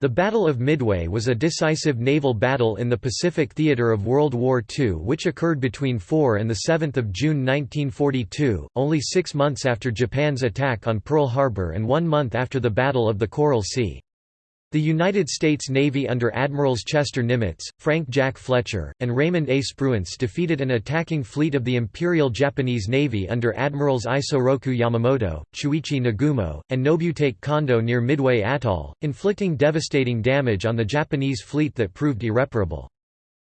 The Battle of Midway was a decisive naval battle in the Pacific theater of World War II which occurred between 4 and 7 June 1942, only six months after Japan's attack on Pearl Harbor and one month after the Battle of the Coral Sea. The United States Navy under Admirals Chester Nimitz, Frank Jack Fletcher, and Raymond A. Spruance defeated an attacking fleet of the Imperial Japanese Navy under Admirals Isoroku Yamamoto, Chuichi Nagumo, and Nobutake Kondo near Midway Atoll, inflicting devastating damage on the Japanese fleet that proved irreparable.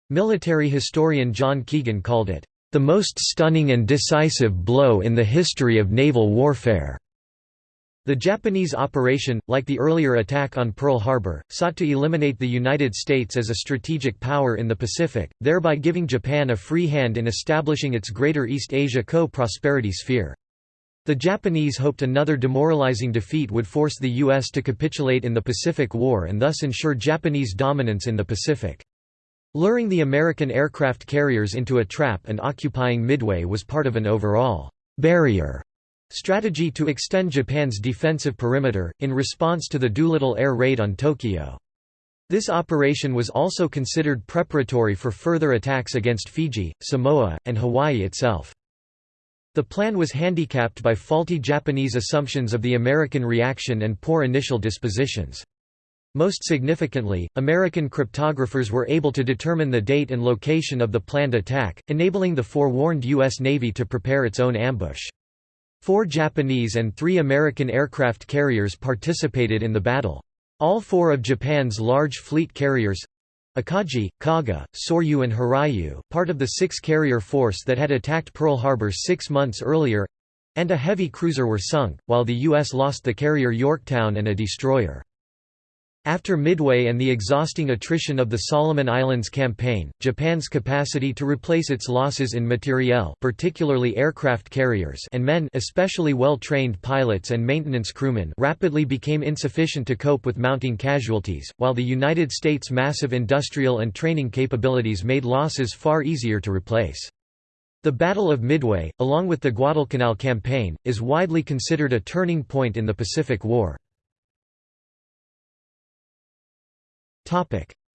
Military historian John Keegan called it, "...the most stunning and decisive blow in the history of naval warfare." The Japanese operation, like the earlier attack on Pearl Harbor, sought to eliminate the United States as a strategic power in the Pacific, thereby giving Japan a free hand in establishing its Greater East Asia co-prosperity sphere. The Japanese hoped another demoralizing defeat would force the U.S. to capitulate in the Pacific War and thus ensure Japanese dominance in the Pacific. Luring the American aircraft carriers into a trap and occupying Midway was part of an overall barrier Strategy to extend Japan's defensive perimeter, in response to the Doolittle air raid on Tokyo. This operation was also considered preparatory for further attacks against Fiji, Samoa, and Hawaii itself. The plan was handicapped by faulty Japanese assumptions of the American reaction and poor initial dispositions. Most significantly, American cryptographers were able to determine the date and location of the planned attack, enabling the forewarned U.S. Navy to prepare its own ambush. Four Japanese and three American aircraft carriers participated in the battle. All four of Japan's large fleet carriers—Akagi, Kaga, Soryu and Hiryu, part of the six-carrier force that had attacked Pearl Harbor six months earlier—and a heavy cruiser were sunk, while the U.S. lost the carrier Yorktown and a destroyer. After Midway and the exhausting attrition of the Solomon Islands campaign, Japan's capacity to replace its losses in materiel particularly aircraft carriers and men especially well-trained pilots and maintenance crewmen rapidly became insufficient to cope with mounting casualties, while the United States' massive industrial and training capabilities made losses far easier to replace. The Battle of Midway, along with the Guadalcanal campaign, is widely considered a turning point in the Pacific War.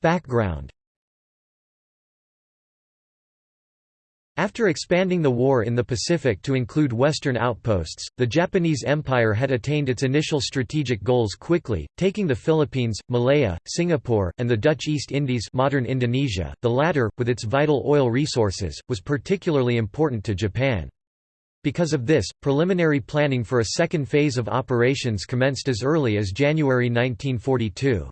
Background After expanding the war in the Pacific to include western outposts, the Japanese Empire had attained its initial strategic goals quickly, taking the Philippines, Malaya, Singapore, and the Dutch East Indies modern Indonesia. The latter, with its vital oil resources, was particularly important to Japan. Because of this, preliminary planning for a second phase of operations commenced as early as January 1942.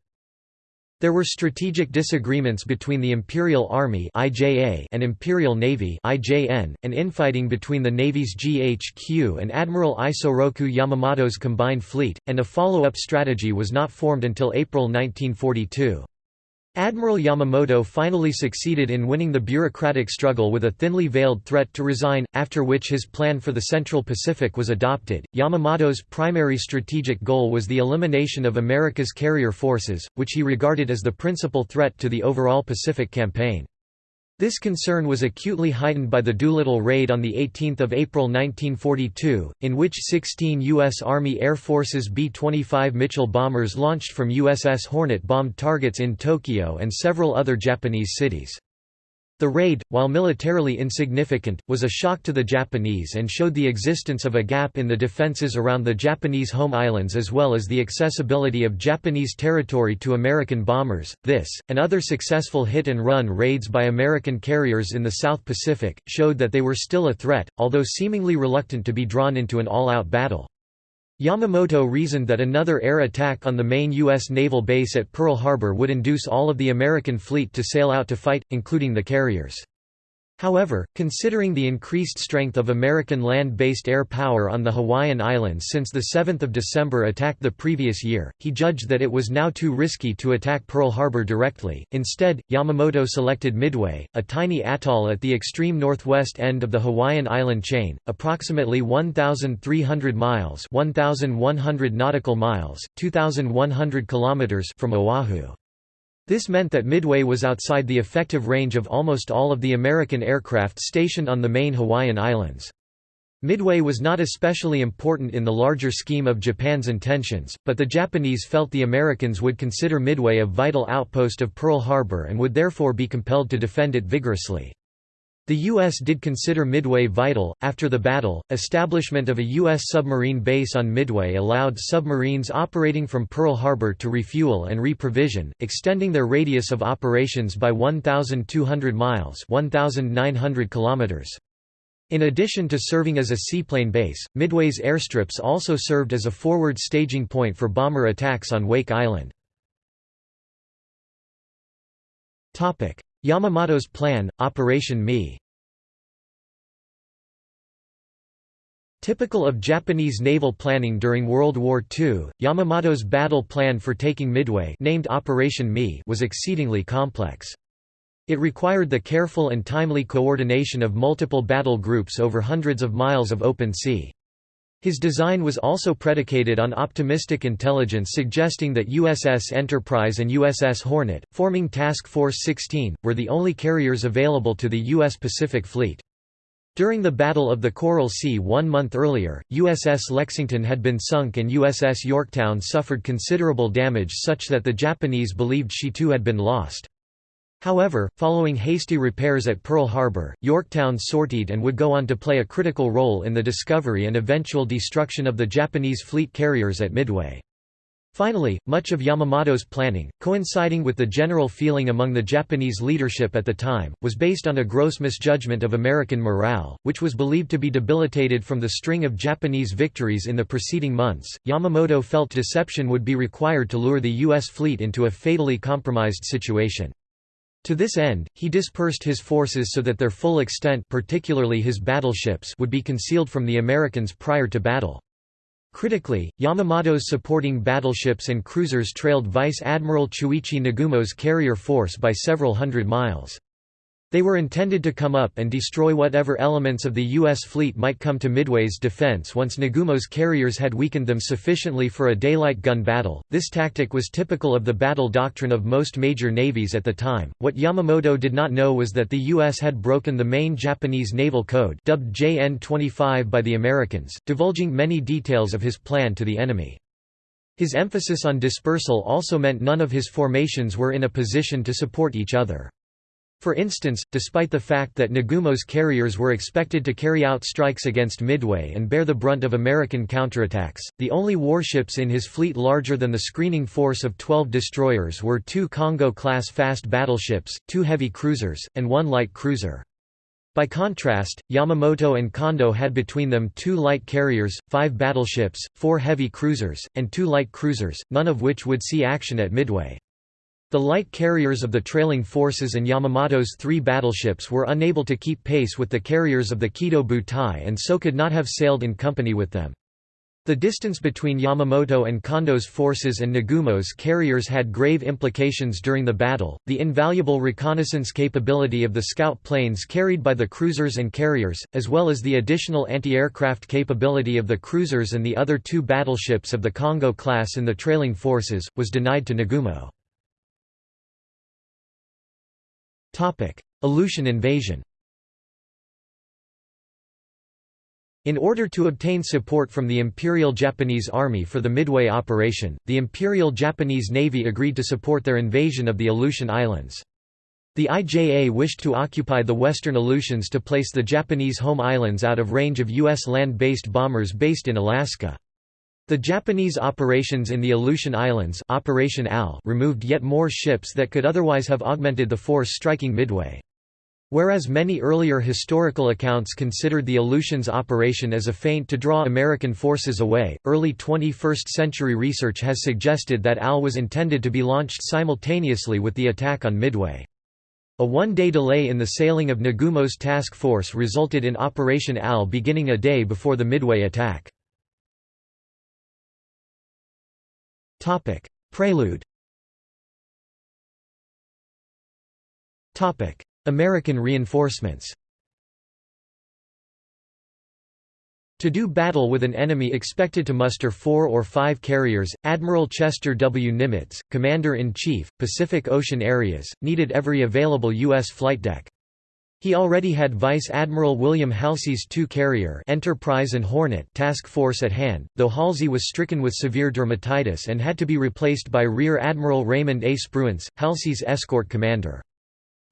There were strategic disagreements between the Imperial Army and Imperial Navy and infighting between the Navy's GHQ and Admiral Isoroku Yamamoto's combined fleet, and a follow-up strategy was not formed until April 1942. Admiral Yamamoto finally succeeded in winning the bureaucratic struggle with a thinly veiled threat to resign, after which his plan for the Central Pacific was adopted. Yamamoto's primary strategic goal was the elimination of America's carrier forces, which he regarded as the principal threat to the overall Pacific campaign. This concern was acutely heightened by the Doolittle raid on 18 April 1942, in which 16 U.S. Army Air Force's B-25 Mitchell bombers launched from USS Hornet bombed targets in Tokyo and several other Japanese cities. The raid, while militarily insignificant, was a shock to the Japanese and showed the existence of a gap in the defenses around the Japanese home islands as well as the accessibility of Japanese territory to American bombers. This, and other successful hit and run raids by American carriers in the South Pacific, showed that they were still a threat, although seemingly reluctant to be drawn into an all-out battle. Yamamoto reasoned that another air attack on the main U.S. naval base at Pearl Harbor would induce all of the American fleet to sail out to fight, including the carriers. However, considering the increased strength of American land-based air power on the Hawaiian Islands since the 7th of December attack the previous year, he judged that it was now too risky to attack Pearl Harbor directly. Instead, Yamamoto selected Midway, a tiny atoll at the extreme northwest end of the Hawaiian island chain, approximately 1,300 miles 1,100 nautical miles, 2,100 kilometers from Oahu. This meant that Midway was outside the effective range of almost all of the American aircraft stationed on the main Hawaiian Islands. Midway was not especially important in the larger scheme of Japan's intentions, but the Japanese felt the Americans would consider Midway a vital outpost of Pearl Harbor and would therefore be compelled to defend it vigorously. The U.S. did consider Midway vital. After the battle, establishment of a U.S. submarine base on Midway allowed submarines operating from Pearl Harbor to refuel and reprovision, extending their radius of operations by 1,200 miles 1,900 kilometers. In addition to serving as a seaplane base, Midway's airstrips also served as a forward staging point for bomber attacks on Wake Island. Yamamoto's plan, Operation Mi. Typical of Japanese naval planning during World War II, Yamamoto's battle plan for taking Midway named Operation Mi was exceedingly complex. It required the careful and timely coordination of multiple battle groups over hundreds of miles of open sea. His design was also predicated on optimistic intelligence suggesting that USS Enterprise and USS Hornet, forming Task Force 16, were the only carriers available to the U.S. Pacific Fleet. During the Battle of the Coral Sea one month earlier, USS Lexington had been sunk and USS Yorktown suffered considerable damage such that the Japanese believed she too had been lost. However, following hasty repairs at Pearl Harbor, Yorktown sortied and would go on to play a critical role in the discovery and eventual destruction of the Japanese fleet carriers at Midway. Finally, much of Yamamoto's planning, coinciding with the general feeling among the Japanese leadership at the time, was based on a gross misjudgment of American morale, which was believed to be debilitated from the string of Japanese victories in the preceding months. Yamamoto felt deception would be required to lure the U.S. fleet into a fatally compromised situation. To this end, he dispersed his forces so that their full extent particularly his battleships would be concealed from the Americans prior to battle. Critically, Yamamoto's supporting battleships and cruisers trailed Vice Admiral Chuichi Nagumo's carrier force by several hundred miles. They were intended to come up and destroy whatever elements of the U.S. fleet might come to Midway's defense once Nagumo's carriers had weakened them sufficiently for a daylight gun battle. This tactic was typical of the battle doctrine of most major navies at the time. What Yamamoto did not know was that the U.S. had broken the main Japanese naval code, dubbed JN 25 by the Americans, divulging many details of his plan to the enemy. His emphasis on dispersal also meant none of his formations were in a position to support each other. For instance, despite the fact that Nagumo's carriers were expected to carry out strikes against Midway and bear the brunt of American counterattacks, the only warships in his fleet larger than the screening force of 12 destroyers were two Kongo-class fast battleships, two heavy cruisers, and one light cruiser. By contrast, Yamamoto and Kondo had between them two light carriers, five battleships, four heavy cruisers, and two light cruisers, none of which would see action at Midway. The light carriers of the trailing forces and Yamamoto's three battleships were unable to keep pace with the carriers of the Kido Butai and so could not have sailed in company with them. The distance between Yamamoto and Kondo's forces and Nagumo's carriers had grave implications during the battle. The invaluable reconnaissance capability of the scout planes carried by the cruisers and carriers, as well as the additional anti aircraft capability of the cruisers and the other two battleships of the Kongo class in the trailing forces, was denied to Nagumo. Aleutian invasion In order to obtain support from the Imperial Japanese Army for the Midway operation, the Imperial Japanese Navy agreed to support their invasion of the Aleutian Islands. The IJA wished to occupy the western Aleutians to place the Japanese home islands out of range of U.S. land-based bombers based in Alaska. The Japanese operations in the Aleutian Islands Operation AL removed yet more ships that could otherwise have augmented the force striking Midway. Whereas many earlier historical accounts considered the Aleutians operation as a feint to draw American forces away, early 21st century research has suggested that AL was intended to be launched simultaneously with the attack on Midway. A one-day delay in the sailing of Nagumo's task force resulted in Operation AL beginning a day before the Midway attack. Prelude American reinforcements To do battle with an enemy expected to muster four or five carriers, Admiral Chester W. Nimitz, Commander-in-Chief, Pacific Ocean Areas, needed every available U.S. flight deck. He already had Vice Admiral William Halsey's two-carrier Enterprise and Hornet task force at hand, though Halsey was stricken with severe dermatitis and had to be replaced by Rear Admiral Raymond A. Spruance, Halsey's escort commander.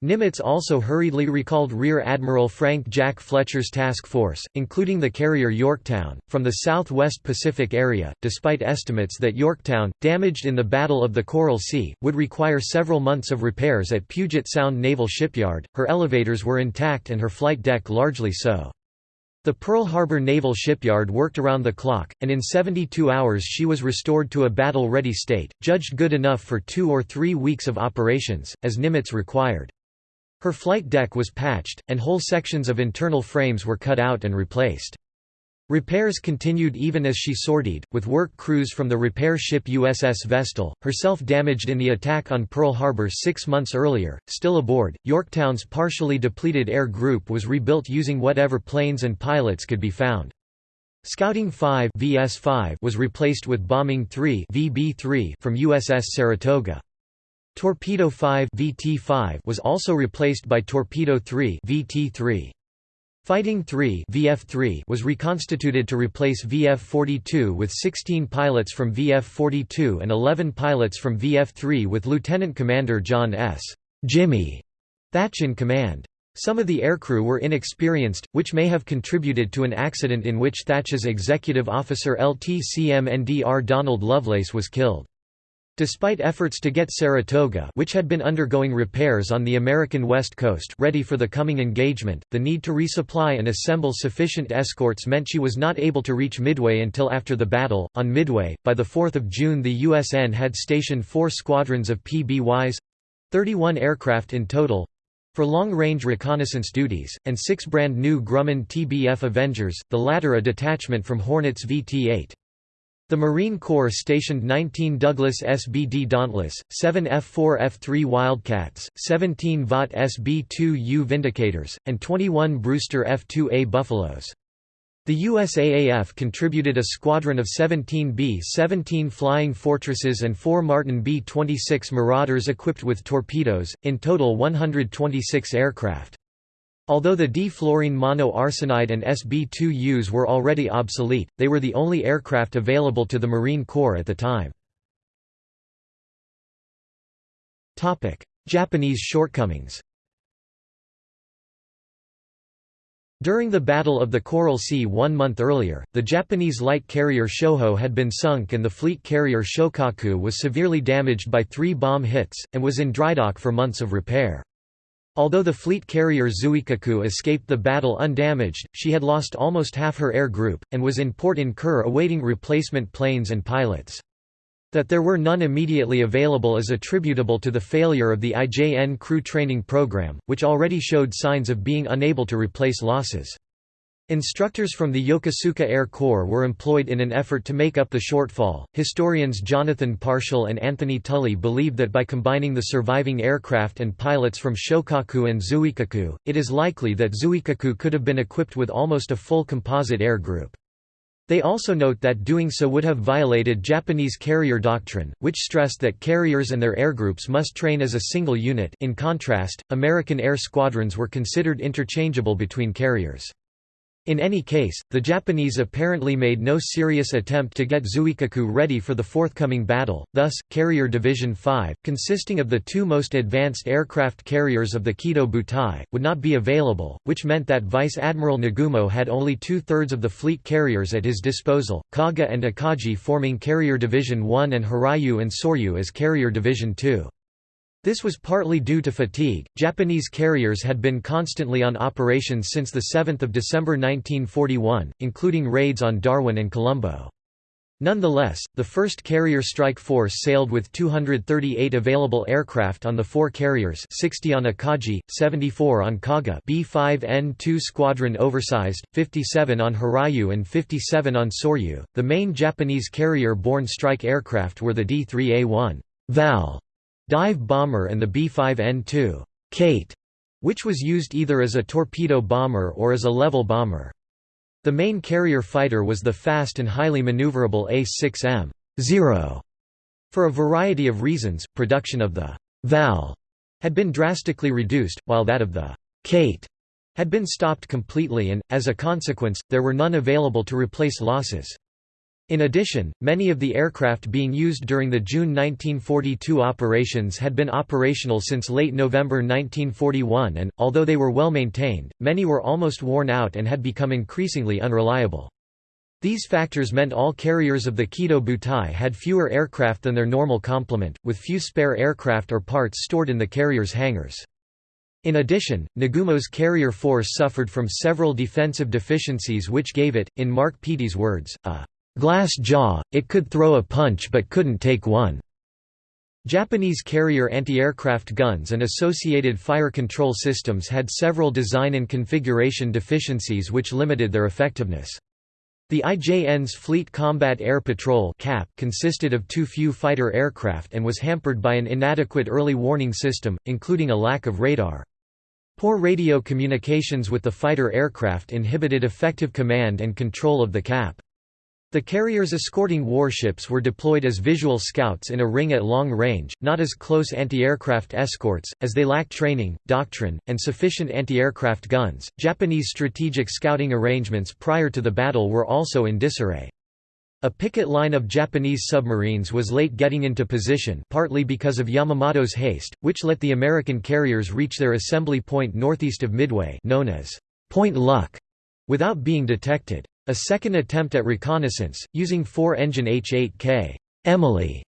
Nimitz also hurriedly recalled Rear Admiral Frank Jack Fletcher's task force, including the carrier Yorktown, from the southwest Pacific area, despite estimates that Yorktown, damaged in the Battle of the Coral Sea, would require several months of repairs at Puget Sound Naval Shipyard. Her elevators were intact and her flight deck largely so. The Pearl Harbor Naval Shipyard worked around the clock, and in 72 hours she was restored to a battle-ready state, judged good enough for two or three weeks of operations, as Nimitz required. Her flight deck was patched, and whole sections of internal frames were cut out and replaced. Repairs continued even as she sortied, with work crews from the repair ship USS Vestal, herself damaged in the attack on Pearl Harbor six months earlier, still aboard. Yorktown's partially depleted air group was rebuilt using whatever planes and pilots could be found. Scouting 5 VS-5 was replaced with Bombing 3 VB-3 from USS Saratoga. Torpedo 5 VT5 was also replaced by Torpedo 3 VT3. Fighting 3 VF3 was reconstituted to replace VF42 with 16 pilots from VF42 and 11 pilots from VF3 with Lieutenant Commander John S. Jimmy Thach in command. Some of the aircrew were inexperienced, which may have contributed to an accident in which Thach's executive officer LTCMNDR Donald Lovelace was killed. Despite efforts to get Saratoga which had been undergoing repairs on the American West Coast ready for the coming engagement, the need to resupply and assemble sufficient escorts meant she was not able to reach Midway until after the battle. On Midway, by 4 June the USN had stationed four squadrons of PBYs—31 aircraft in total, for long-range reconnaissance duties, and six brand new Grumman TBF Avengers, the latter a detachment from Hornet's VT-8. The Marine Corps stationed 19 Douglas SBD Dauntless, 7 F-4 F-3 Wildcats, 17 Vought SB-2U Vindicators, and 21 Brewster F-2A Buffaloes. The USAAF contributed a squadron of 17 B-17 Flying Fortresses and 4 Martin B-26 Marauders equipped with torpedoes, in total 126 aircraft. Although the D-fluorine monoarsenide and SB-2Us were already obsolete, they were the only aircraft available to the Marine Corps at the time. Japanese shortcomings During the Battle of the Coral Sea one month earlier, the Japanese light carrier Shoho had been sunk and the fleet carrier Shokaku was severely damaged by three bomb hits, and was in drydock for months of repair. Although the fleet carrier Zuikaku escaped the battle undamaged, she had lost almost half her air group, and was in port in Kure awaiting replacement planes and pilots. That there were none immediately available is attributable to the failure of the IJN crew training program, which already showed signs of being unable to replace losses. Instructors from the Yokosuka Air Corps were employed in an effort to make up the shortfall. Historians Jonathan Parshall and Anthony Tully believe that by combining the surviving aircraft and pilots from Shokaku and Zuikaku, it is likely that Zuikaku could have been equipped with almost a full composite air group. They also note that doing so would have violated Japanese carrier doctrine, which stressed that carriers and their airgroups must train as a single unit in contrast, American air squadrons were considered interchangeable between carriers. In any case, the Japanese apparently made no serious attempt to get Zuikaku ready for the forthcoming battle, thus, Carrier Division 5, consisting of the two most advanced aircraft carriers of the Kido Butai, would not be available, which meant that Vice Admiral Nagumo had only two-thirds of the fleet carriers at his disposal, Kaga and Akagi forming Carrier Division 1 and Hiryu and Soryu as Carrier Division 2. This was partly due to fatigue. Japanese carriers had been constantly on operations since 7 December 1941, including raids on Darwin and Colombo. Nonetheless, the first carrier strike force sailed with 238 available aircraft on the four carriers 60 on Akagi, 74 on Kaga B-5N-2 squadron oversized, 57 on Hiryu and 57 on Soryu. The main Japanese carrier-borne strike aircraft were the D-3A-1 Val dive bomber and the B-5N2 Kate, which was used either as a torpedo bomber or as a level bomber. The main carrier fighter was the fast and highly maneuverable A-6M 0. For a variety of reasons, production of the Val had been drastically reduced, while that of the Kate had been stopped completely and, as a consequence, there were none available to replace losses. In addition, many of the aircraft being used during the June 1942 operations had been operational since late November 1941 and, although they were well maintained, many were almost worn out and had become increasingly unreliable. These factors meant all carriers of the Kido Butai had fewer aircraft than their normal complement, with few spare aircraft or parts stored in the carrier's hangars. In addition, Nagumo's carrier force suffered from several defensive deficiencies which gave it, in Mark Peattie's words, a glass jaw, it could throw a punch but couldn't take one. Japanese carrier anti-aircraft guns and associated fire control systems had several design and configuration deficiencies which limited their effectiveness. The IJN's Fleet Combat Air Patrol CAP consisted of too few fighter aircraft and was hampered by an inadequate early warning system, including a lack of radar. Poor radio communications with the fighter aircraft inhibited effective command and control of the CAP. The carriers escorting warships were deployed as visual scouts in a ring at long range, not as close anti-aircraft escorts, as they lacked training, doctrine, and sufficient anti-aircraft guns. Japanese strategic scouting arrangements prior to the battle were also in disarray. A picket line of Japanese submarines was late getting into position partly because of Yamamoto's haste, which let the American carriers reach their assembly point northeast of Midway known as Point Luck, without being detected. A second attempt at reconnaissance, using four-engine H-8K Emily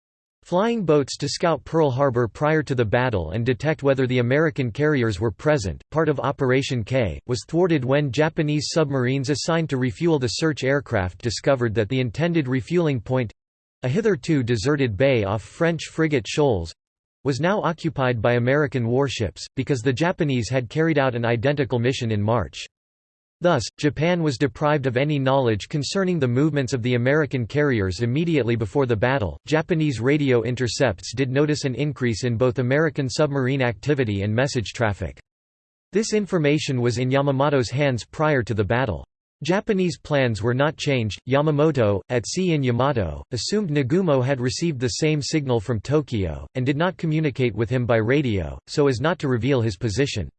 flying boats to scout Pearl Harbor prior to the battle and detect whether the American carriers were present, part of Operation K, was thwarted when Japanese submarines assigned to refuel the search aircraft discovered that the intended refueling point—a hitherto deserted bay off French frigate Shoals—was now occupied by American warships, because the Japanese had carried out an identical mission in March. Thus, Japan was deprived of any knowledge concerning the movements of the American carriers immediately before the battle. Japanese radio intercepts did notice an increase in both American submarine activity and message traffic. This information was in Yamamoto's hands prior to the battle. Japanese plans were not changed. Yamamoto, at sea in Yamato, assumed Nagumo had received the same signal from Tokyo, and did not communicate with him by radio, so as not to reveal his position.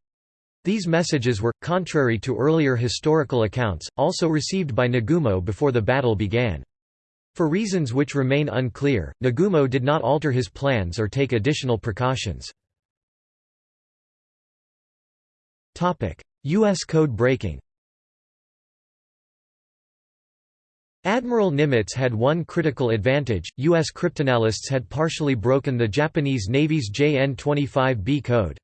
These messages were, contrary to earlier historical accounts, also received by Nagumo before the battle began. For reasons which remain unclear, Nagumo did not alter his plans or take additional precautions. U.S. code breaking Admiral Nimitz had one critical advantage, U.S. cryptanalysts had partially broken the Japanese Navy's JN-25B code.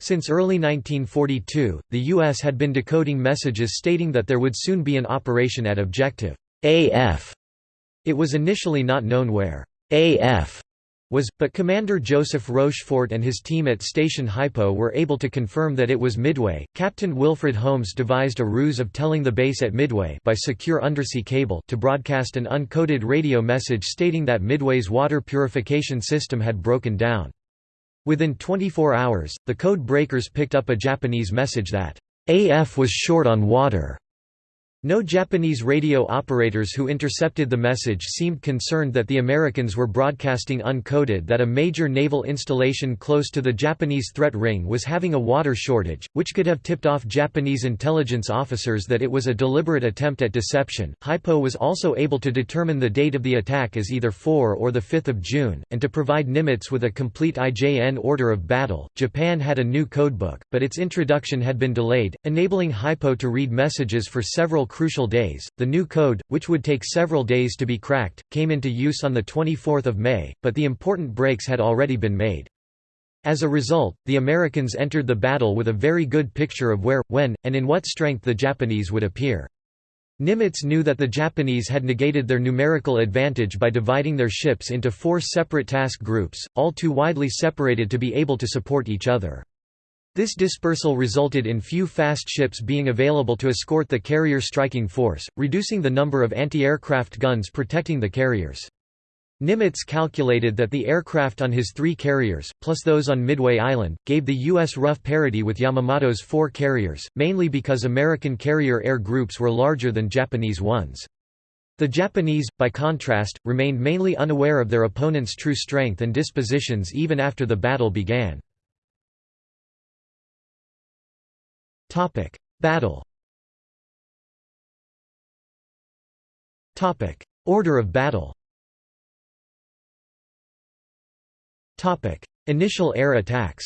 Since early 1942, the U.S. had been decoding messages stating that there would soon be an operation at Objective AF. It was initially not known where AF was, but Commander Joseph Rochefort and his team at Station Hypo were able to confirm that it was Midway. Captain Wilfred Holmes devised a ruse of telling the base at Midway by secure undersea cable to broadcast an uncoded radio message stating that Midway's water purification system had broken down. Within 24 hours, the code breakers picked up a Japanese message that AF was short on water. No Japanese radio operators who intercepted the message seemed concerned that the Americans were broadcasting uncoded that a major naval installation close to the Japanese threat ring was having a water shortage, which could have tipped off Japanese intelligence officers that it was a deliberate attempt at deception. Hypo was also able to determine the date of the attack as either 4 or 5 June, and to provide Nimitz with a complete IJN order of battle. Japan had a new codebook, but its introduction had been delayed, enabling Hypo to read messages for several crucial days. The new code, which would take several days to be cracked, came into use on 24 May, but the important breaks had already been made. As a result, the Americans entered the battle with a very good picture of where, when, and in what strength the Japanese would appear. Nimitz knew that the Japanese had negated their numerical advantage by dividing their ships into four separate task groups, all too widely separated to be able to support each other. This dispersal resulted in few fast ships being available to escort the carrier striking force, reducing the number of anti-aircraft guns protecting the carriers. Nimitz calculated that the aircraft on his three carriers, plus those on Midway Island, gave the U.S. rough parity with Yamamoto's four carriers, mainly because American carrier air groups were larger than Japanese ones. The Japanese, by contrast, remained mainly unaware of their opponent's true strength and dispositions even after the battle began. Battle Order of battle Initial air attacks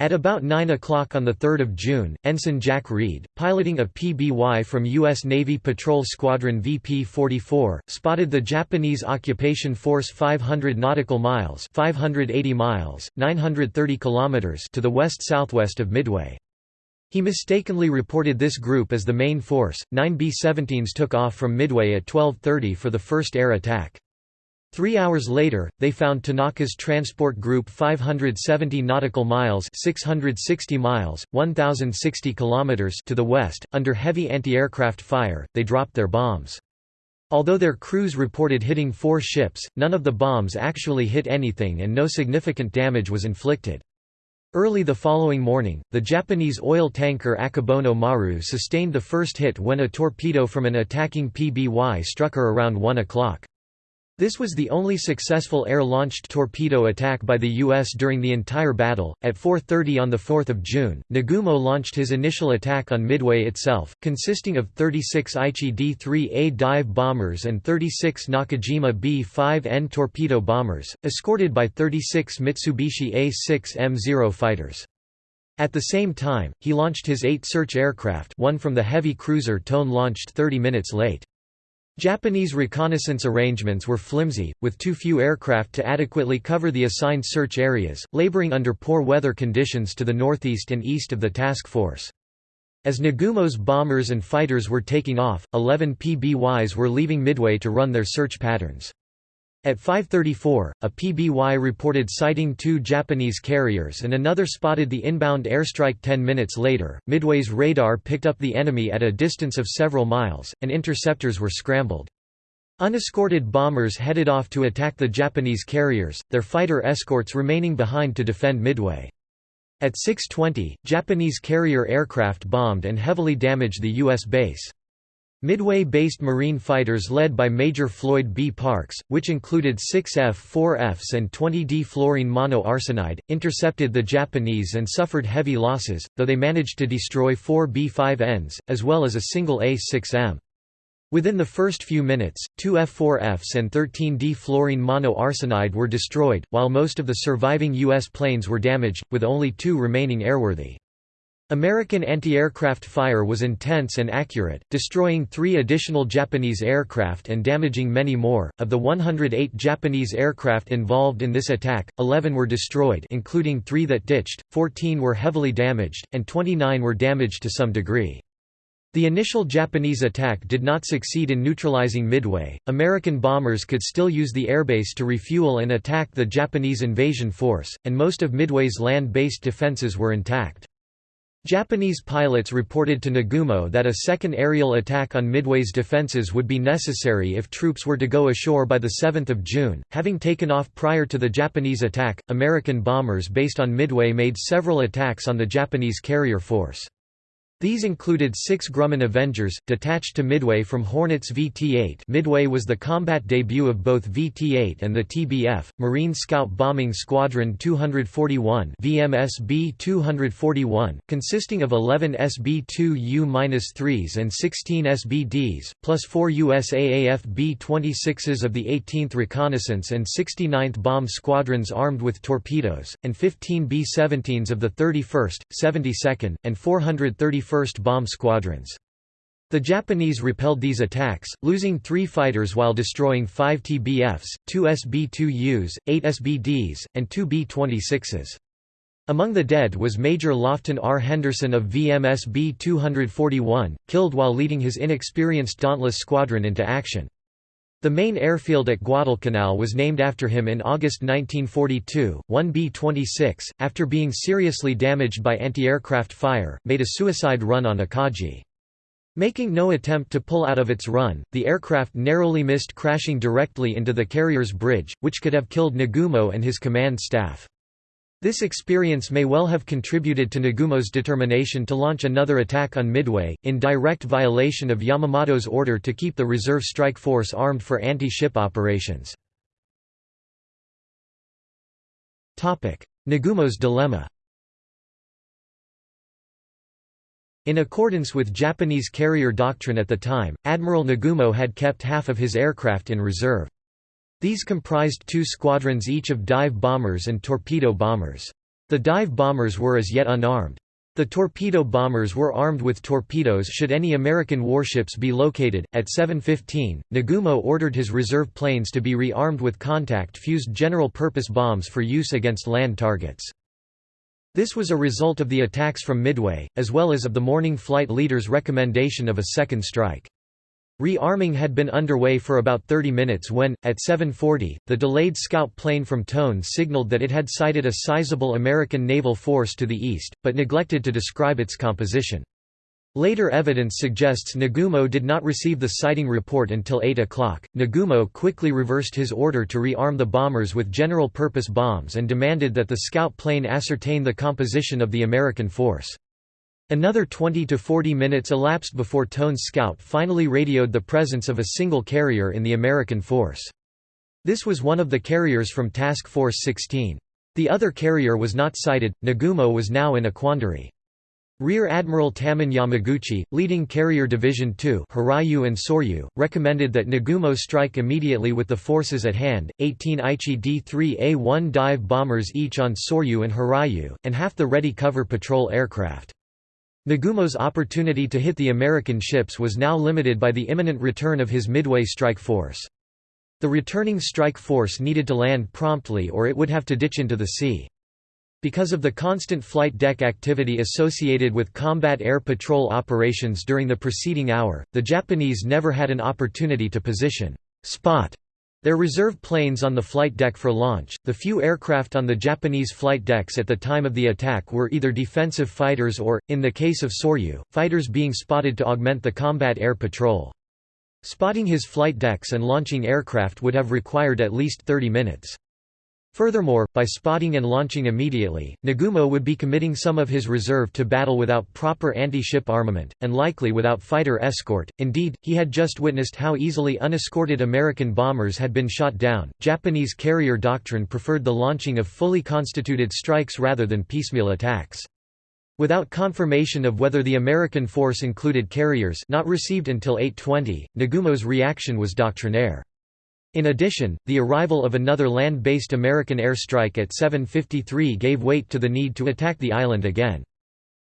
At about 9 o'clock on 3 June, Ensign Jack Reid, piloting a PBY from U.S. Navy Patrol Squadron VP-44, spotted the Japanese occupation force 500 nautical miles 580 miles, 930 kilometers to the west-southwest of Midway. He mistakenly reported this group as the main force. Nine B-17s took off from Midway at 12.30 for the first air attack. Three hours later, they found Tanaka's transport group 570 nautical miles 660 miles, 1,060 kilometers to the west, under heavy anti-aircraft fire, they dropped their bombs. Although their crews reported hitting four ships, none of the bombs actually hit anything and no significant damage was inflicted. Early the following morning, the Japanese oil tanker Akebono Maru sustained the first hit when a torpedo from an attacking PBY struck her around 1 o'clock. This was the only successful air-launched torpedo attack by the U.S. during the entire battle. At 4.30 on the 4th of June, Nagumo launched his initial attack on Midway itself, consisting of 36 Aichi D-3A dive bombers and 36 Nakajima B-5N torpedo bombers, escorted by 36 Mitsubishi A-6M0 fighters. At the same time, he launched his eight search aircraft one from the heavy cruiser Tone launched 30 minutes late. Japanese reconnaissance arrangements were flimsy, with too few aircraft to adequately cover the assigned search areas, laboring under poor weather conditions to the northeast and east of the task force. As Nagumo's bombers and fighters were taking off, 11 PBYs were leaving Midway to run their search patterns. At 5.34, a PBY reported sighting two Japanese carriers and another spotted the inbound airstrike 10 minutes later. Midway's radar picked up the enemy at a distance of several miles, and interceptors were scrambled. Unescorted bombers headed off to attack the Japanese carriers, their fighter escorts remaining behind to defend Midway. At 6.20, Japanese carrier aircraft bombed and heavily damaged the U.S. base. Midway-based Marine fighters led by Major Floyd B. Parks, which included 6 F-4Fs and 20 D-fluorine monoarsenide, intercepted the Japanese and suffered heavy losses, though they managed to destroy 4 B-5Ns, as well as a single A-6M. Within the first few minutes, two F-4Fs and 13 D-fluorine monoarsenide were destroyed, while most of the surviving U.S. planes were damaged, with only two remaining airworthy. American anti-aircraft fire was intense and accurate, destroying three additional Japanese aircraft and damaging many more. Of the 108 Japanese aircraft involved in this attack, 11 were destroyed including three that ditched, 14 were heavily damaged, and 29 were damaged to some degree. The initial Japanese attack did not succeed in neutralizing Midway. American bombers could still use the airbase to refuel and attack the Japanese invasion force, and most of Midway's land-based defenses were intact. Japanese pilots reported to Nagumo that a second aerial attack on Midway's defences would be necessary if troops were to go ashore by 7 June. Having taken off prior to the Japanese attack, American bombers based on Midway made several attacks on the Japanese carrier force. These included six Grumman Avengers, detached to Midway from Hornets VT-8 Midway was the combat debut of both VT-8 and the TBF, Marine Scout Bombing Squadron 241 VMSB-241, consisting of 11 SB-2U-3s and 16 SBDs, plus four USAAF B-26s of the 18th Reconnaissance and 69th Bomb Squadrons armed with torpedoes, and 15 B-17s of the 31st, 72nd, and 431st 1st Bomb Squadrons. The Japanese repelled these attacks, losing three fighters while destroying five TBFs, two SB-2Us, eight SBDs, and two B-26s. Among the dead was Major Lofton R. Henderson of VMSB 241, killed while leading his inexperienced Dauntless Squadron into action. The main airfield at Guadalcanal was named after him in August 1942. 1B-26, after being seriously damaged by anti-aircraft fire, made a suicide run on Akagi. Making no attempt to pull out of its run, the aircraft narrowly missed crashing directly into the carrier's bridge, which could have killed Nagumo and his command staff. This experience may well have contributed to Nagumo's determination to launch another attack on Midway, in direct violation of Yamamoto's order to keep the reserve strike force armed for anti-ship operations. Nagumo's dilemma In accordance with Japanese carrier doctrine at the time, Admiral Nagumo had kept half of his aircraft in reserve. These comprised two squadrons each of dive bombers and torpedo bombers. The dive bombers were as yet unarmed. The torpedo bombers were armed with torpedoes should any American warships be located. At 7:15, Nagumo ordered his reserve planes to be rearmed with contact-fused general-purpose bombs for use against land targets. This was a result of the attacks from Midway, as well as of the morning flight leader's recommendation of a second strike. Rearming had been underway for about 30 minutes when, at 7.40, the delayed scout plane from Tone signaled that it had sighted a sizable American naval force to the east, but neglected to describe its composition. Later evidence suggests Nagumo did not receive the sighting report until 8 o'clock. Nagumo quickly reversed his order to rearm the bombers with general purpose bombs and demanded that the scout plane ascertain the composition of the American force. Another 20 to 40 minutes elapsed before Tone's scout finally radioed the presence of a single carrier in the American force. This was one of the carriers from Task Force 16. The other carrier was not sighted. Nagumo was now in a quandary. Rear Admiral Tamon Yamaguchi, leading Carrier Division 2 Hiryu and Soryu, recommended that Nagumo strike immediately with the forces at hand, 18 Aichi D-3A-1 dive bombers each on Soryu and Hiryu, and half the ready cover patrol aircraft. Nagumo's opportunity to hit the American ships was now limited by the imminent return of his Midway strike force. The returning strike force needed to land promptly or it would have to ditch into the sea. Because of the constant flight deck activity associated with combat air patrol operations during the preceding hour, the Japanese never had an opportunity to position spot their reserve planes on the flight deck for launch, the few aircraft on the Japanese flight decks at the time of the attack were either defensive fighters or, in the case of Soryu, fighters being spotted to augment the combat air patrol. Spotting his flight decks and launching aircraft would have required at least 30 minutes. Furthermore, by spotting and launching immediately, Nagumo would be committing some of his reserve to battle without proper anti-ship armament, and likely without fighter escort. Indeed, he had just witnessed how easily unescorted American bombers had been shot down. Japanese carrier doctrine preferred the launching of fully constituted strikes rather than piecemeal attacks. Without confirmation of whether the American force included carriers not received until 8.20, Nagumo's reaction was doctrinaire. In addition, the arrival of another land-based American airstrike at 7.53 gave weight to the need to attack the island again.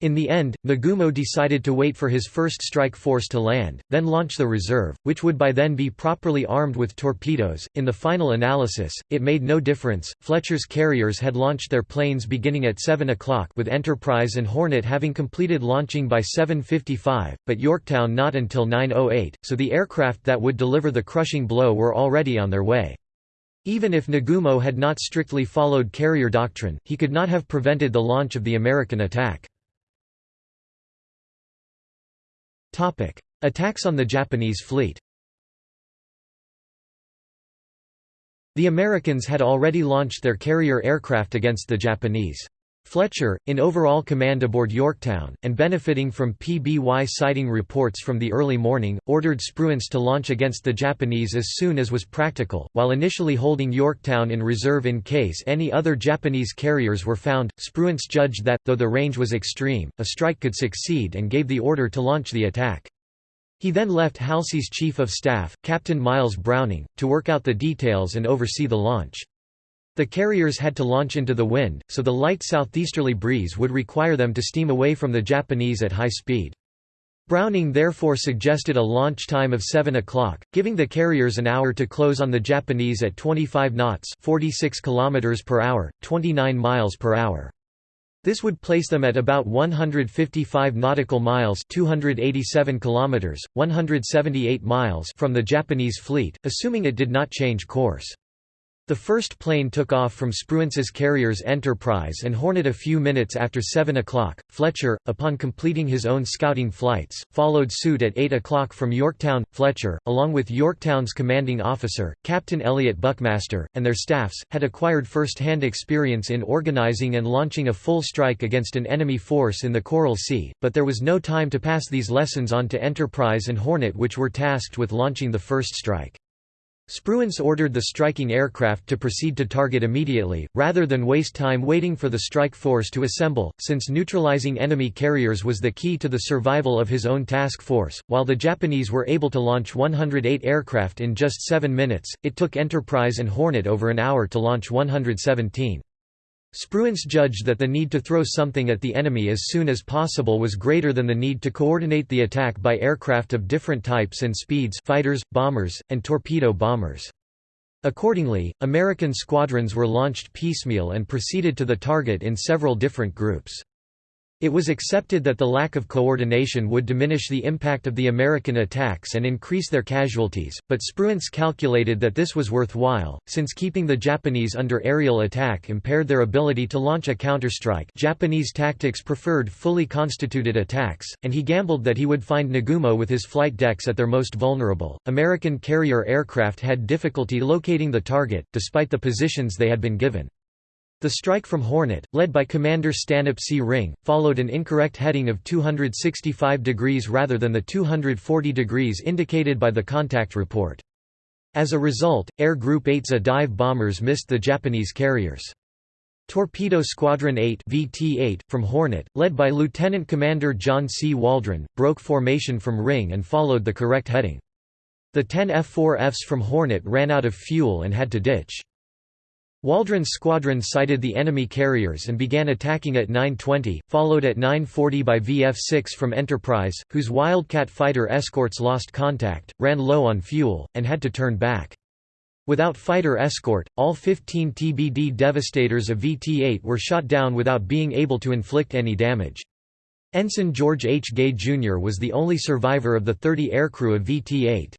In the end, Nagumo decided to wait for his first strike force to land, then launch the reserve, which would by then be properly armed with torpedoes. In the final analysis, it made no difference. Fletcher's carriers had launched their planes beginning at 7 o'clock, with Enterprise and Hornet having completed launching by 7:55, but Yorktown not until 9:08, so the aircraft that would deliver the crushing blow were already on their way. Even if Nagumo had not strictly followed carrier doctrine, he could not have prevented the launch of the American attack. Attacks on the Japanese fleet The Americans had already launched their carrier aircraft against the Japanese. Fletcher, in overall command aboard Yorktown, and benefiting from PBY sighting reports from the early morning, ordered Spruance to launch against the Japanese as soon as was practical, while initially holding Yorktown in reserve in case any other Japanese carriers were found. Spruance judged that, though the range was extreme, a strike could succeed and gave the order to launch the attack. He then left Halsey's chief of staff, Captain Miles Browning, to work out the details and oversee the launch. The carriers had to launch into the wind, so the light southeasterly breeze would require them to steam away from the Japanese at high speed. Browning therefore suggested a launch time of 7 o'clock, giving the carriers an hour to close on the Japanese at 25 knots 46 km per hour, 29 miles per hour. This would place them at about 155 nautical miles 287 kilometers, 178 miles from the Japanese fleet, assuming it did not change course. The first plane took off from Spruance's carriers Enterprise and Hornet a few minutes after 7 o'clock. Fletcher, upon completing his own scouting flights, followed suit at 8 o'clock from Yorktown. Fletcher, along with Yorktown's commanding officer, Captain Elliot Buckmaster, and their staffs, had acquired first-hand experience in organizing and launching a full strike against an enemy force in the Coral Sea, but there was no time to pass these lessons on to Enterprise and Hornet which were tasked with launching the first strike. Spruance ordered the striking aircraft to proceed to target immediately, rather than waste time waiting for the strike force to assemble, since neutralizing enemy carriers was the key to the survival of his own task force. While the Japanese were able to launch 108 aircraft in just seven minutes, it took Enterprise and Hornet over an hour to launch 117. Spruance judged that the need to throw something at the enemy as soon as possible was greater than the need to coordinate the attack by aircraft of different types and speeds fighters, bombers, and torpedo bombers. Accordingly, American squadrons were launched piecemeal and proceeded to the target in several different groups. It was accepted that the lack of coordination would diminish the impact of the American attacks and increase their casualties, but Spruance calculated that this was worthwhile, since keeping the Japanese under aerial attack impaired their ability to launch a counterstrike Japanese tactics preferred fully constituted attacks, and he gambled that he would find Nagumo with his flight decks at their most vulnerable. American carrier aircraft had difficulty locating the target, despite the positions they had been given. The strike from Hornet, led by Commander Stanhope C. Ring, followed an incorrect heading of 265 degrees rather than the 240 degrees indicated by the contact report. As a result, Air Group 8's A dive bombers missed the Japanese carriers. Torpedo Squadron 8 VT-8 from Hornet, led by Lieutenant Commander John C. Waldron, broke formation from Ring and followed the correct heading. The 10 F-4Fs from Hornet ran out of fuel and had to ditch. Waldron's squadron sighted the enemy carriers and began attacking at 9.20, followed at 9.40 by VF-6 from Enterprise, whose Wildcat fighter escorts lost contact, ran low on fuel, and had to turn back. Without fighter escort, all 15 TBD Devastators of VT-8 were shot down without being able to inflict any damage. Ensign George H. Gay Jr. was the only survivor of the 30 aircrew of VT-8.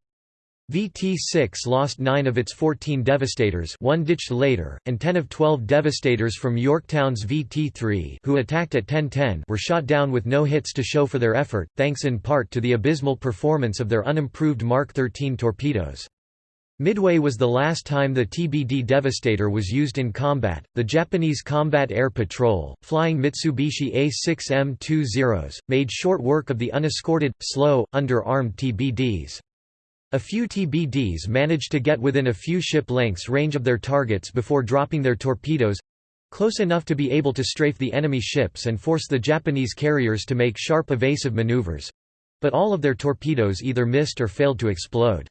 VT-6 lost 9 of its 14 Devastators one ditched later, and 10 of 12 Devastators from Yorktown's VT-3 who attacked at 1010 were shot down with no hits to show for their effort, thanks in part to the abysmal performance of their unimproved Mark 13 torpedoes. Midway was the last time the TBD Devastator was used in combat. The Japanese Combat Air Patrol, flying Mitsubishi A6M2 Zeros, made short work of the unescorted, slow, under-armed TBDs. A few TBDs managed to get within a few ship lengths range of their targets before dropping their torpedoes—close enough to be able to strafe the enemy ships and force the Japanese carriers to make sharp evasive maneuvers—but all of their torpedoes either missed or failed to explode.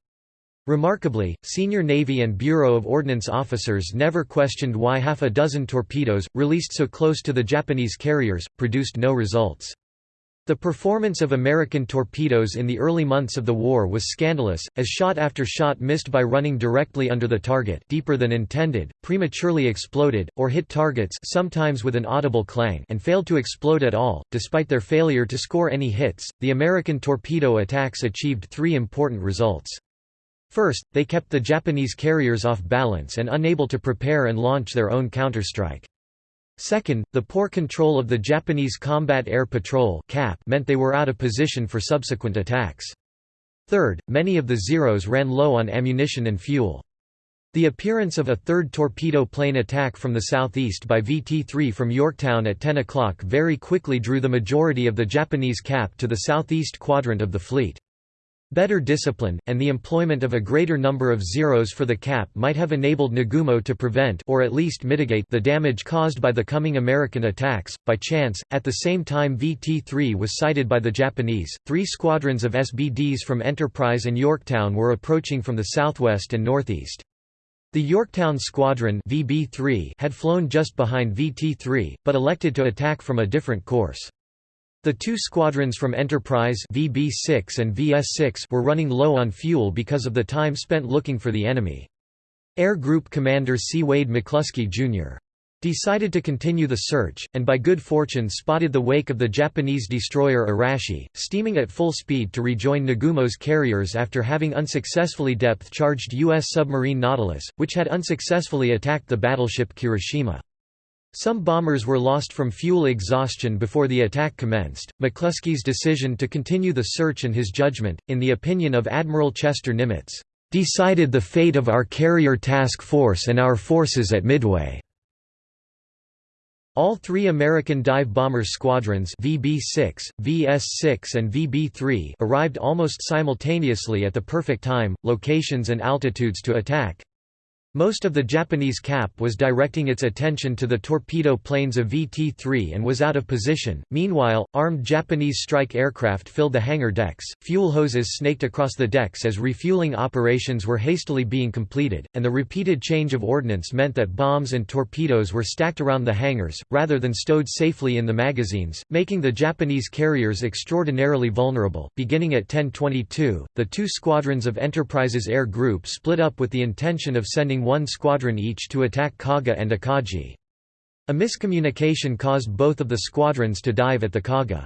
Remarkably, senior Navy and Bureau of Ordnance officers never questioned why half a dozen torpedoes, released so close to the Japanese carriers, produced no results. The performance of American torpedoes in the early months of the war was scandalous, as shot after shot missed by running directly under the target deeper than intended, prematurely exploded, or hit targets sometimes with an audible clang and failed to explode at all. Despite their failure to score any hits, the American torpedo attacks achieved three important results. First, they kept the Japanese carriers off balance and unable to prepare and launch their own counterstrike. Second, the poor control of the Japanese Combat Air Patrol meant they were out of position for subsequent attacks. Third, many of the Zeros ran low on ammunition and fuel. The appearance of a third torpedo plane attack from the southeast by VT-3 from Yorktown at 10 o'clock very quickly drew the majority of the Japanese cap to the southeast quadrant of the fleet. Better discipline, and the employment of a greater number of zeros for the cap might have enabled Nagumo to prevent or at least mitigate the damage caused by the coming American attacks. By chance, at the same time VT-3 was sighted by the Japanese, three squadrons of SBDs from Enterprise and Yorktown were approaching from the southwest and northeast. The Yorktown Squadron VB3 had flown just behind VT-3, but elected to attack from a different course. The two squadrons from Enterprise VB6 and VS6 were running low on fuel because of the time spent looking for the enemy. Air Group Commander C. Wade McCluskey, Jr. decided to continue the search, and by good fortune spotted the wake of the Japanese destroyer Arashi, steaming at full speed to rejoin Nagumo's carriers after having unsuccessfully depth-charged U.S. submarine Nautilus, which had unsuccessfully attacked the battleship Kirishima. Some bombers were lost from fuel exhaustion before the attack commenced. McCluskey's decision to continue the search and his judgment, in the opinion of Admiral Chester Nimitz, decided the fate of our carrier task force and our forces at Midway. All three American dive bomber squadrons VB-6, VS-6 and VB-3 arrived almost simultaneously at the perfect time, locations and altitudes to attack. Most of the Japanese cap was directing its attention to the torpedo planes of VT-3 and was out of position. Meanwhile, armed Japanese strike aircraft filled the hangar decks, fuel hoses snaked across the decks as refueling operations were hastily being completed, and the repeated change of ordnance meant that bombs and torpedoes were stacked around the hangars, rather than stowed safely in the magazines, making the Japanese carriers extraordinarily vulnerable. Beginning at 1022, the two squadrons of Enterprise's Air Group split up with the intention of sending one squadron each to attack Kaga and Akagi. A miscommunication caused both of the squadrons to dive at the Kaga.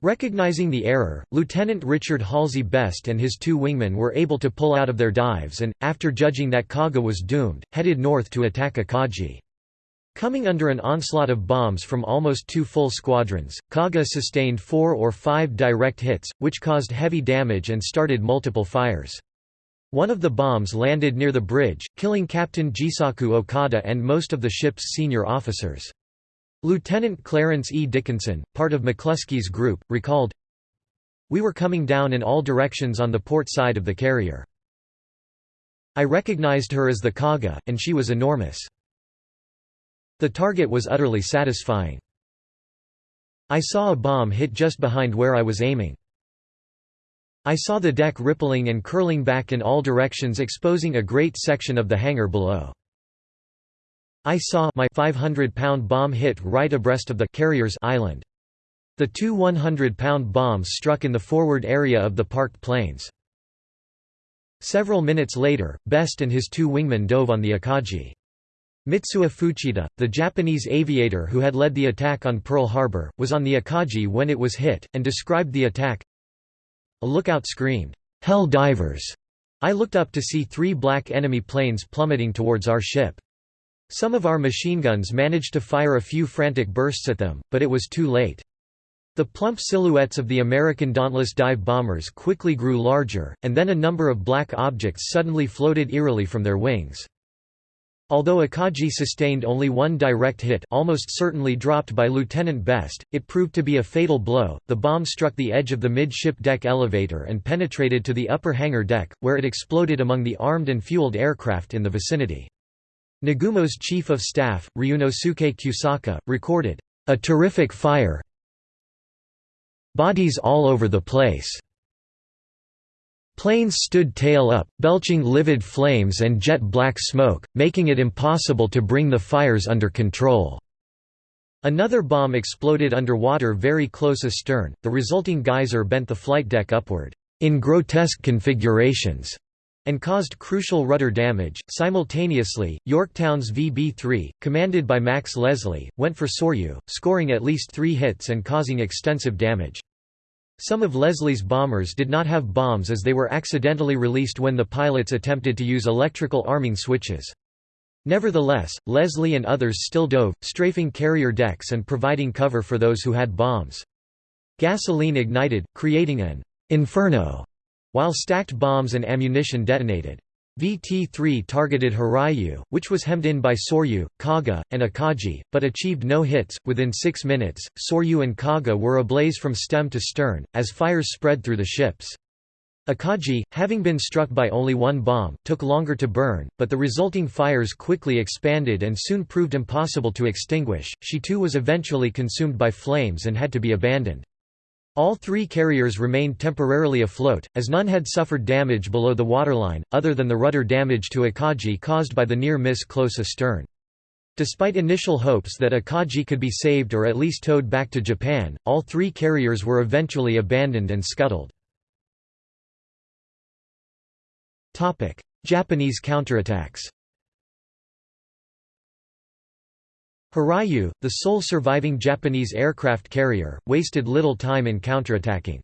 Recognizing the error, Lieutenant Richard Halsey Best and his two wingmen were able to pull out of their dives and, after judging that Kaga was doomed, headed north to attack Akagi. Coming under an onslaught of bombs from almost two full squadrons, Kaga sustained four or five direct hits, which caused heavy damage and started multiple fires. One of the bombs landed near the bridge, killing Captain Jisaku Okada and most of the ship's senior officers. Lieutenant Clarence E. Dickinson, part of McCluskey's group, recalled, We were coming down in all directions on the port side of the carrier. I recognized her as the Kaga, and she was enormous. The target was utterly satisfying. I saw a bomb hit just behind where I was aiming. I saw the deck rippling and curling back in all directions exposing a great section of the hangar below. I saw my 500-pound bomb hit right abreast of the carrier's island. The two 100-pound bombs struck in the forward area of the parked planes. Several minutes later, Best and his two wingmen dove on the Akagi. Mitsuo Fuchida, the Japanese aviator who had led the attack on Pearl Harbor, was on the Akagi when it was hit, and described the attack, a lookout screamed, "'Hell divers!' I looked up to see three black enemy planes plummeting towards our ship. Some of our machine guns managed to fire a few frantic bursts at them, but it was too late. The plump silhouettes of the American Dauntless dive bombers quickly grew larger, and then a number of black objects suddenly floated eerily from their wings. Although Akagi sustained only one direct hit almost certainly dropped by Lieutenant Best, it proved to be a fatal blow. The bomb struck the edge of the midship deck elevator and penetrated to the upper hangar deck, where it exploded among the armed and fueled aircraft in the vicinity. Nagumo's chief of staff, Ryunosuke Kusaka, recorded, "...a terrific fire bodies all over the place." Planes stood tail up, belching livid flames and jet black smoke, making it impossible to bring the fires under control. Another bomb exploded underwater very close astern, the resulting geyser bent the flight deck upward, in grotesque configurations, and caused crucial rudder damage. Simultaneously, Yorktown's VB 3, commanded by Max Leslie, went for Soryu, scoring at least three hits and causing extensive damage. Some of Leslie's bombers did not have bombs as they were accidentally released when the pilots attempted to use electrical arming switches. Nevertheless, Leslie and others still dove, strafing carrier decks and providing cover for those who had bombs. Gasoline ignited, creating an «inferno», while stacked bombs and ammunition detonated. VT-3 targeted Hiryu, which was hemmed in by Soryu, Kaga, and Akagi, but achieved no hits. Within six minutes, Soryu and Kaga were ablaze from stem to stern, as fires spread through the ships. Akagi, having been struck by only one bomb, took longer to burn, but the resulting fires quickly expanded and soon proved impossible to extinguish. She too was eventually consumed by flames and had to be abandoned. All three carriers remained temporarily afloat, as none had suffered damage below the waterline, other than the rudder damage to Akagi caused by the near miss close astern. Despite initial hopes that Akagi could be saved or at least towed back to Japan, all three carriers were eventually abandoned and scuttled. Japanese counterattacks Hiryu, the sole surviving Japanese aircraft carrier, wasted little time in counterattacking.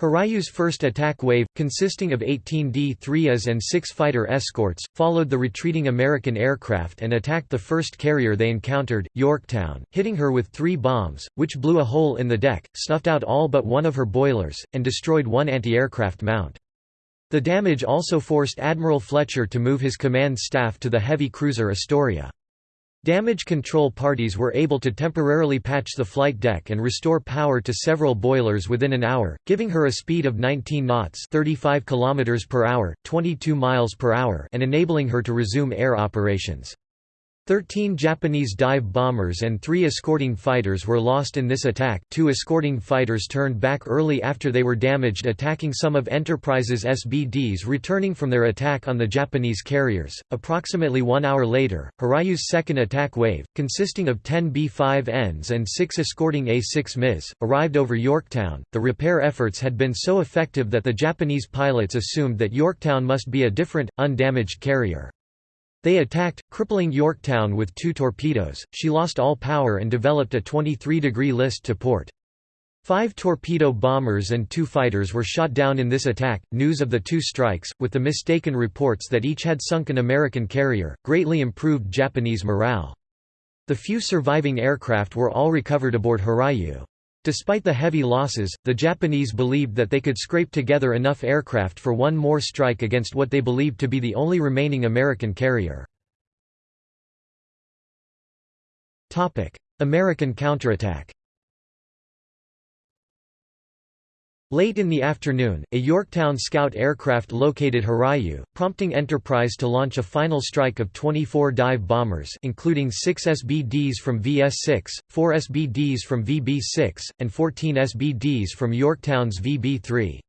Hiryu's first attack wave, consisting of 18 D-3As and six fighter escorts, followed the retreating American aircraft and attacked the first carrier they encountered, Yorktown, hitting her with three bombs, which blew a hole in the deck, snuffed out all but one of her boilers, and destroyed one anti-aircraft mount. The damage also forced Admiral Fletcher to move his command staff to the heavy cruiser Astoria. Damage control parties were able to temporarily patch the flight deck and restore power to several boilers within an hour, giving her a speed of 19 knots 35 km per hour, 22 miles per hour and enabling her to resume air operations. Thirteen Japanese dive bombers and three escorting fighters were lost in this attack two escorting fighters turned back early after they were damaged attacking some of Enterprise's SBDs returning from their attack on the Japanese carriers. Approximately one hour later, Hiryu's second attack wave, consisting of 10 B-5Ns and six escorting A6Ms, arrived over Yorktown. The repair efforts had been so effective that the Japanese pilots assumed that Yorktown must be a different, undamaged carrier. They attacked, crippling Yorktown with two torpedoes, she lost all power and developed a 23-degree list to port. Five torpedo bombers and two fighters were shot down in this attack. News of the two strikes, with the mistaken reports that each had sunk an American carrier, greatly improved Japanese morale. The few surviving aircraft were all recovered aboard Hiryu. Despite the heavy losses, the Japanese believed that they could scrape together enough aircraft for one more strike against what they believed to be the only remaining American carrier. American counterattack Late in the afternoon, a Yorktown scout aircraft located Hiryu, prompting Enterprise to launch a final strike of 24 dive bombers including 6 SBDs from VS-6, 4 SBDs from VB-6, and 14 SBDs from Yorktown's VB-3.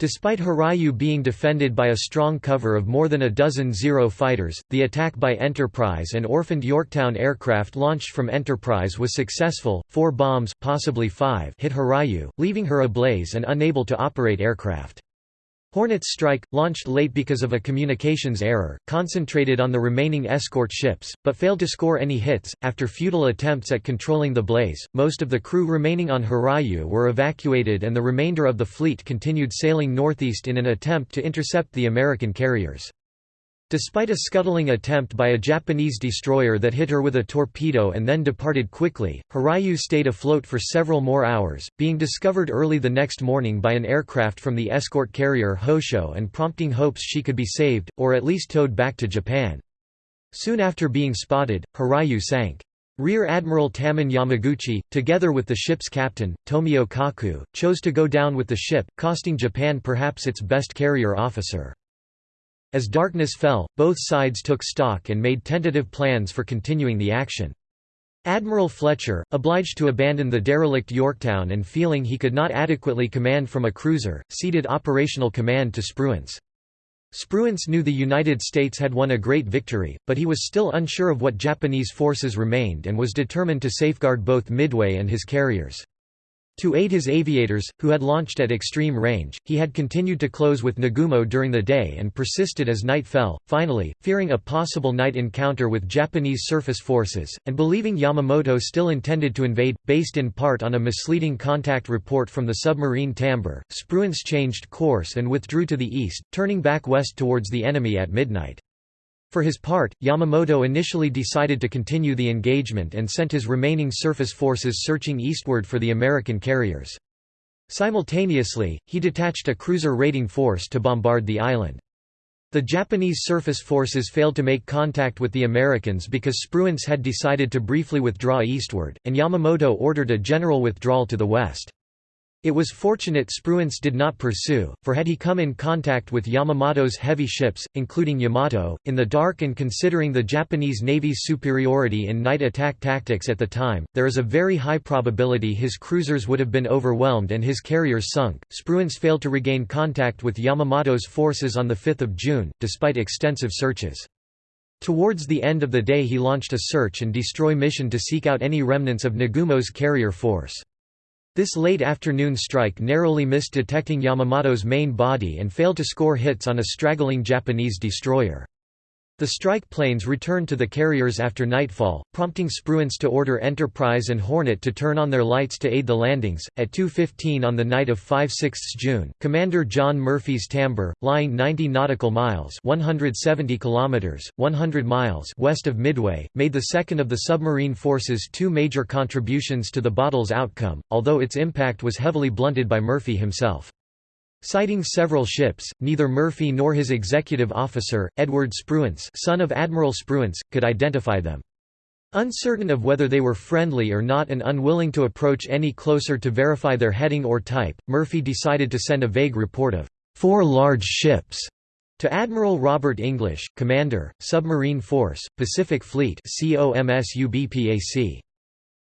Despite Hiryu being defended by a strong cover of more than a dozen Zero fighters, the attack by Enterprise and orphaned Yorktown aircraft launched from Enterprise was successful, four bombs possibly five hit Hiryu, leaving her ablaze and unable to operate aircraft. Hornet's strike, launched late because of a communications error, concentrated on the remaining escort ships, but failed to score any hits. After futile attempts at controlling the blaze, most of the crew remaining on Hiryu were evacuated and the remainder of the fleet continued sailing northeast in an attempt to intercept the American carriers. Despite a scuttling attempt by a Japanese destroyer that hit her with a torpedo and then departed quickly, Hiryu stayed afloat for several more hours, being discovered early the next morning by an aircraft from the escort carrier Hosho and prompting hopes she could be saved, or at least towed back to Japan. Soon after being spotted, Hiryu sank. Rear Admiral Tamon Yamaguchi, together with the ship's captain, Tomio Kaku, chose to go down with the ship, costing Japan perhaps its best carrier officer. As darkness fell, both sides took stock and made tentative plans for continuing the action. Admiral Fletcher, obliged to abandon the derelict Yorktown and feeling he could not adequately command from a cruiser, ceded operational command to Spruance. Spruance knew the United States had won a great victory, but he was still unsure of what Japanese forces remained and was determined to safeguard both Midway and his carriers. To aid his aviators, who had launched at extreme range, he had continued to close with Nagumo during the day and persisted as night fell. Finally, fearing a possible night encounter with Japanese surface forces, and believing Yamamoto still intended to invade, based in part on a misleading contact report from the submarine Tambor, Spruance changed course and withdrew to the east, turning back west towards the enemy at midnight. For his part, Yamamoto initially decided to continue the engagement and sent his remaining surface forces searching eastward for the American carriers. Simultaneously, he detached a cruiser raiding force to bombard the island. The Japanese surface forces failed to make contact with the Americans because Spruance had decided to briefly withdraw eastward, and Yamamoto ordered a general withdrawal to the west. It was fortunate Spruance did not pursue, for had he come in contact with Yamamoto's heavy ships, including Yamato, in the dark and considering the Japanese Navy's superiority in night attack tactics at the time, there is a very high probability his cruisers would have been overwhelmed and his carriers sunk. Spruance failed to regain contact with Yamamoto's forces on 5 June, despite extensive searches. Towards the end of the day he launched a search and destroy mission to seek out any remnants of Nagumo's carrier force. This late afternoon strike narrowly missed detecting Yamamoto's main body and failed to score hits on a straggling Japanese destroyer. The strike planes returned to the carriers after nightfall, prompting Spruance to order Enterprise and Hornet to turn on their lights to aid the landings. At 2:15 on the night of 5-6 June, Commander John Murphy's Tambor, lying 90 nautical miles (170 kilometers, 100 miles) west of Midway, made the second of the submarine force's two major contributions to the battle's outcome, although its impact was heavily blunted by Murphy himself. Sighting several ships, neither Murphy nor his executive officer, Edward Spruance son of Admiral Spruance, could identify them. Uncertain of whether they were friendly or not and unwilling to approach any closer to verify their heading or type, Murphy decided to send a vague report of four large ships to Admiral Robert English, Commander, Submarine Force, Pacific Fleet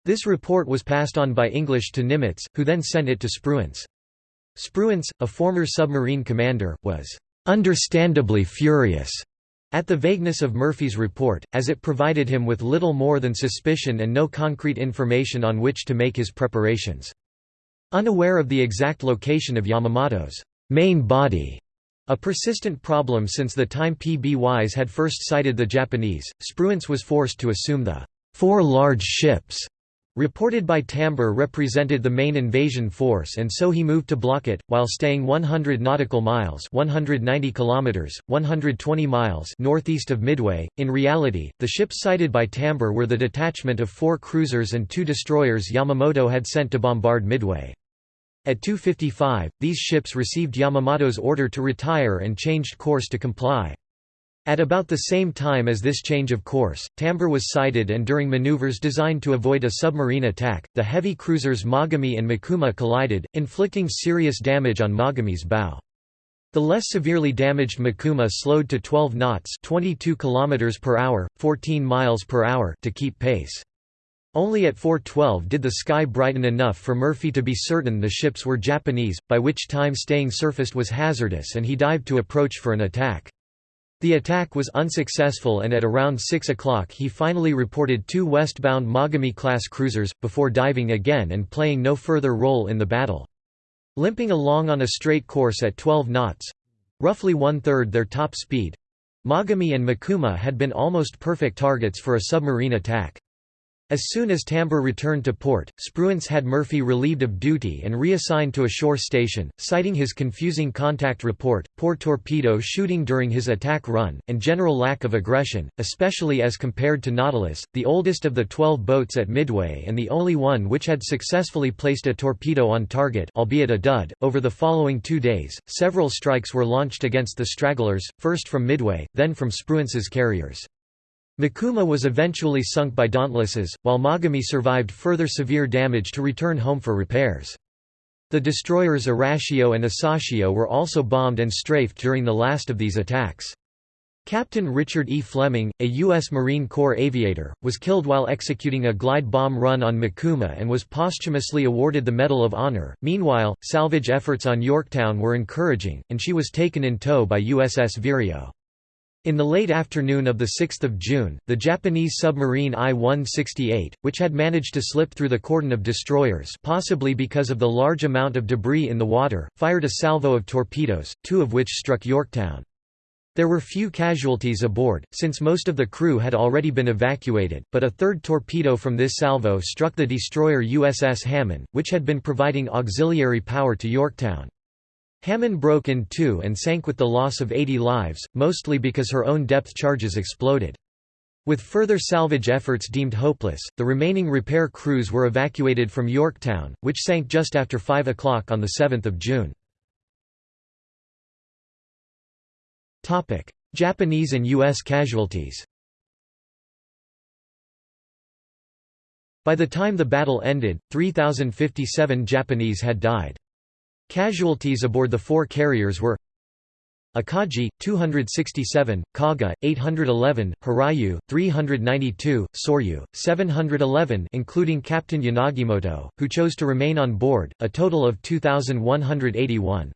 This report was passed on by English to Nimitz, who then sent it to Spruance. Spruance, a former submarine commander, was "...understandably furious." at the vagueness of Murphy's report, as it provided him with little more than suspicion and no concrete information on which to make his preparations. Unaware of the exact location of Yamamoto's main body, a persistent problem since the time PBYs had first sighted the Japanese, Spruance was forced to assume the four large ships reported by Tambor represented the main invasion force and so he moved to block it, while staying 100 nautical miles 190 kilometers, 120 miles northeast of Midway. In reality, the ships sighted by Tambor were the detachment of four cruisers and two destroyers Yamamoto had sent to bombard Midway. At 2.55, these ships received Yamamoto's order to retire and changed course to comply. At about the same time as this change of course, Tambor was sighted and during maneuvers designed to avoid a submarine attack, the heavy cruisers Mogami and Mikuma collided, inflicting serious damage on Mogami's bow. The less severely damaged Mikuma slowed to 12 knots 22 km per hour, 14 miles per hour to keep pace. Only at 4.12 did the sky brighten enough for Murphy to be certain the ships were Japanese, by which time staying surfaced was hazardous and he dived to approach for an attack. The attack was unsuccessful and at around 6 o'clock he finally reported two westbound Mogami-class cruisers, before diving again and playing no further role in the battle. Limping along on a straight course at 12 knots—roughly one-third their top speed—Mogami and Mikuma had been almost perfect targets for a submarine attack. As soon as Tambor returned to port, Spruance had Murphy relieved of duty and reassigned to a shore station, citing his confusing contact report, poor torpedo shooting during his attack run, and general lack of aggression, especially as compared to Nautilus, the oldest of the 12 boats at Midway and the only one which had successfully placed a torpedo on target albeit a dud. .Over the following two days, several strikes were launched against the stragglers, first from Midway, then from Spruance's carriers. Mikuma was eventually sunk by Dauntlesses, while Mogami survived further severe damage to return home for repairs. The destroyers Arashio and Asashio were also bombed and strafed during the last of these attacks. Captain Richard E. Fleming, a U.S. Marine Corps aviator, was killed while executing a glide bomb run on Mikuma and was posthumously awarded the Medal of Honor. Meanwhile, salvage efforts on Yorktown were encouraging, and she was taken in tow by USS Vireo. In the late afternoon of 6 June, the Japanese submarine I-168, which had managed to slip through the cordon of destroyers possibly because of the large amount of debris in the water, fired a salvo of torpedoes, two of which struck Yorktown. There were few casualties aboard, since most of the crew had already been evacuated, but a third torpedo from this salvo struck the destroyer USS Hammann, which had been providing auxiliary power to Yorktown. Hammann broke in two and sank with the loss of 80 lives, mostly because her own depth charges exploded. With further salvage efforts deemed hopeless, the remaining repair crews were evacuated from Yorktown, which sank just after 5 o'clock on 7 June. Japanese and U.S. casualties By the time the battle ended, 3,057 Japanese had died. Casualties aboard the four carriers were Akagi 267, Kaga 811, Hiryu 392, Soryu 711 including Captain Yanagimoto who chose to remain on board, a total of 2181.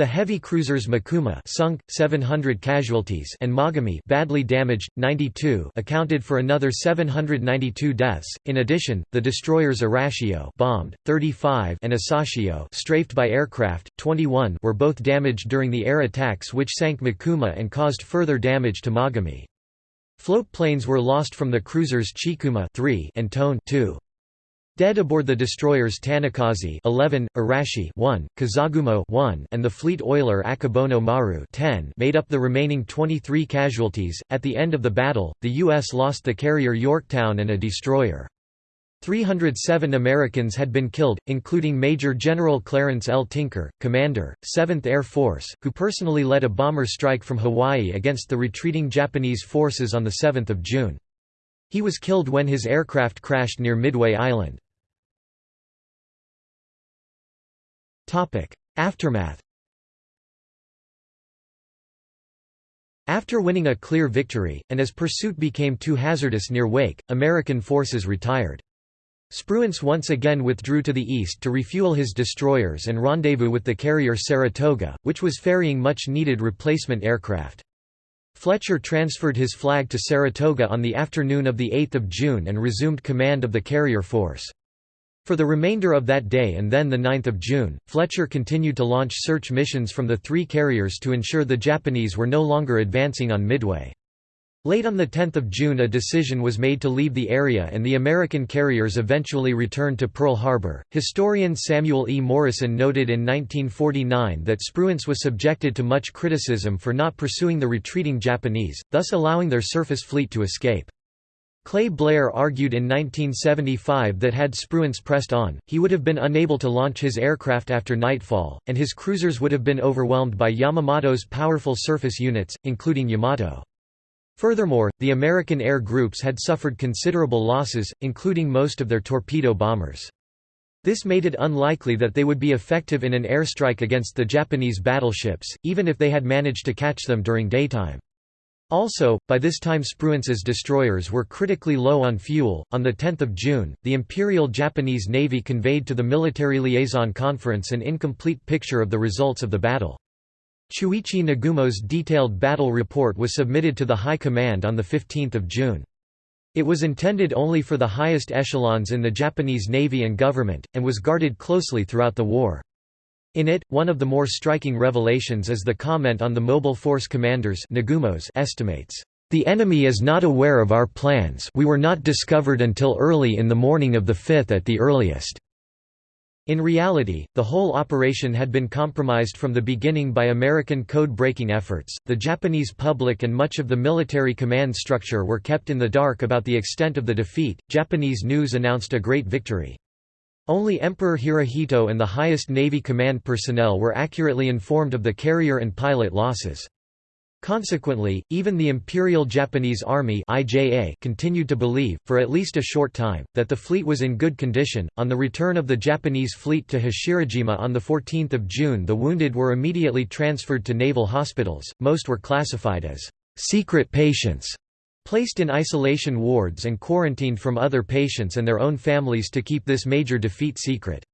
The heavy cruisers Mikuma sunk, 700 casualties and Mogami badly damaged, 92 accounted for another 792 deaths. In addition, the destroyers Arashio bombed, 35 and Asashio strafed by aircraft, 21 were both damaged during the air attacks which sank Mikuma and caused further damage to Mogami. Float planes were lost from the cruisers Chikuma 3 and Tone 2. Dead aboard the destroyers Tanikaze 11, Arashi 1, Kazagumo 1, and the fleet oiler Akebono Maru 10 made up the remaining 23 casualties. At the end of the battle, the U.S. lost the carrier Yorktown and a destroyer. 307 Americans had been killed, including Major General Clarence L. Tinker, commander, 7th Air Force, who personally led a bomber strike from Hawaii against the retreating Japanese forces on 7 June. He was killed when his aircraft crashed near Midway Island. Aftermath After winning a clear victory, and as pursuit became too hazardous near Wake, American forces retired. Spruance once again withdrew to the east to refuel his destroyers and rendezvous with the carrier Saratoga, which was ferrying much-needed replacement aircraft. Fletcher transferred his flag to Saratoga on the afternoon of 8 June and resumed command of the carrier force. For the remainder of that day and then 9 June, Fletcher continued to launch search missions from the three carriers to ensure the Japanese were no longer advancing on Midway. Late on 10 June a decision was made to leave the area and the American carriers eventually returned to Pearl Harbor. Historian Samuel E. Morison noted in 1949 that Spruance was subjected to much criticism for not pursuing the retreating Japanese, thus allowing their surface fleet to escape. Clay Blair argued in 1975 that had Spruance pressed on, he would have been unable to launch his aircraft after nightfall, and his cruisers would have been overwhelmed by Yamamoto's powerful surface units, including Yamato. Furthermore, the American air groups had suffered considerable losses, including most of their torpedo bombers. This made it unlikely that they would be effective in an airstrike against the Japanese battleships, even if they had managed to catch them during daytime. Also, by this time Spruance's destroyers were critically low on fuel. On 10 June, the Imperial Japanese Navy conveyed to the Military Liaison Conference an incomplete picture of the results of the battle. Chuichi Nagumo's detailed battle report was submitted to the High Command on 15 June. It was intended only for the highest echelons in the Japanese Navy and government, and was guarded closely throughout the war. In it, one of the more striking revelations is the comment on the Mobile Force Commanders Nagumo's estimates, "...the enemy is not aware of our plans we were not discovered until early in the morning of the 5th at the earliest." In reality, the whole operation had been compromised from the beginning by American code-breaking efforts. The Japanese public and much of the military command structure were kept in the dark about the extent of the defeat. Japanese news announced a great victory. Only Emperor Hirohito and the highest Navy command personnel were accurately informed of the carrier and pilot losses. Consequently, even the Imperial Japanese Army (IJA) continued to believe, for at least a short time, that the fleet was in good condition. On the return of the Japanese fleet to Hashirajima on the 14th of June, the wounded were immediately transferred to naval hospitals. Most were classified as secret patients, placed in isolation wards and quarantined from other patients and their own families to keep this major defeat secret.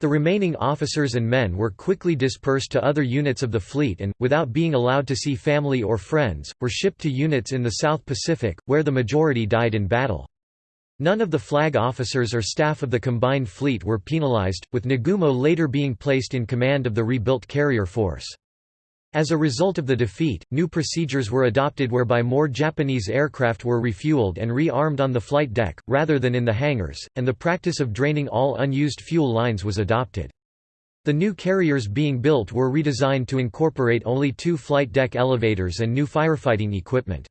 The remaining officers and men were quickly dispersed to other units of the fleet and, without being allowed to see family or friends, were shipped to units in the South Pacific, where the majority died in battle. None of the flag officers or staff of the combined fleet were penalized, with Nagumo later being placed in command of the rebuilt carrier force. As a result of the defeat, new procedures were adopted whereby more Japanese aircraft were refueled and re-armed on the flight deck, rather than in the hangars, and the practice of draining all unused fuel lines was adopted. The new carriers being built were redesigned to incorporate only two flight deck elevators and new firefighting equipment.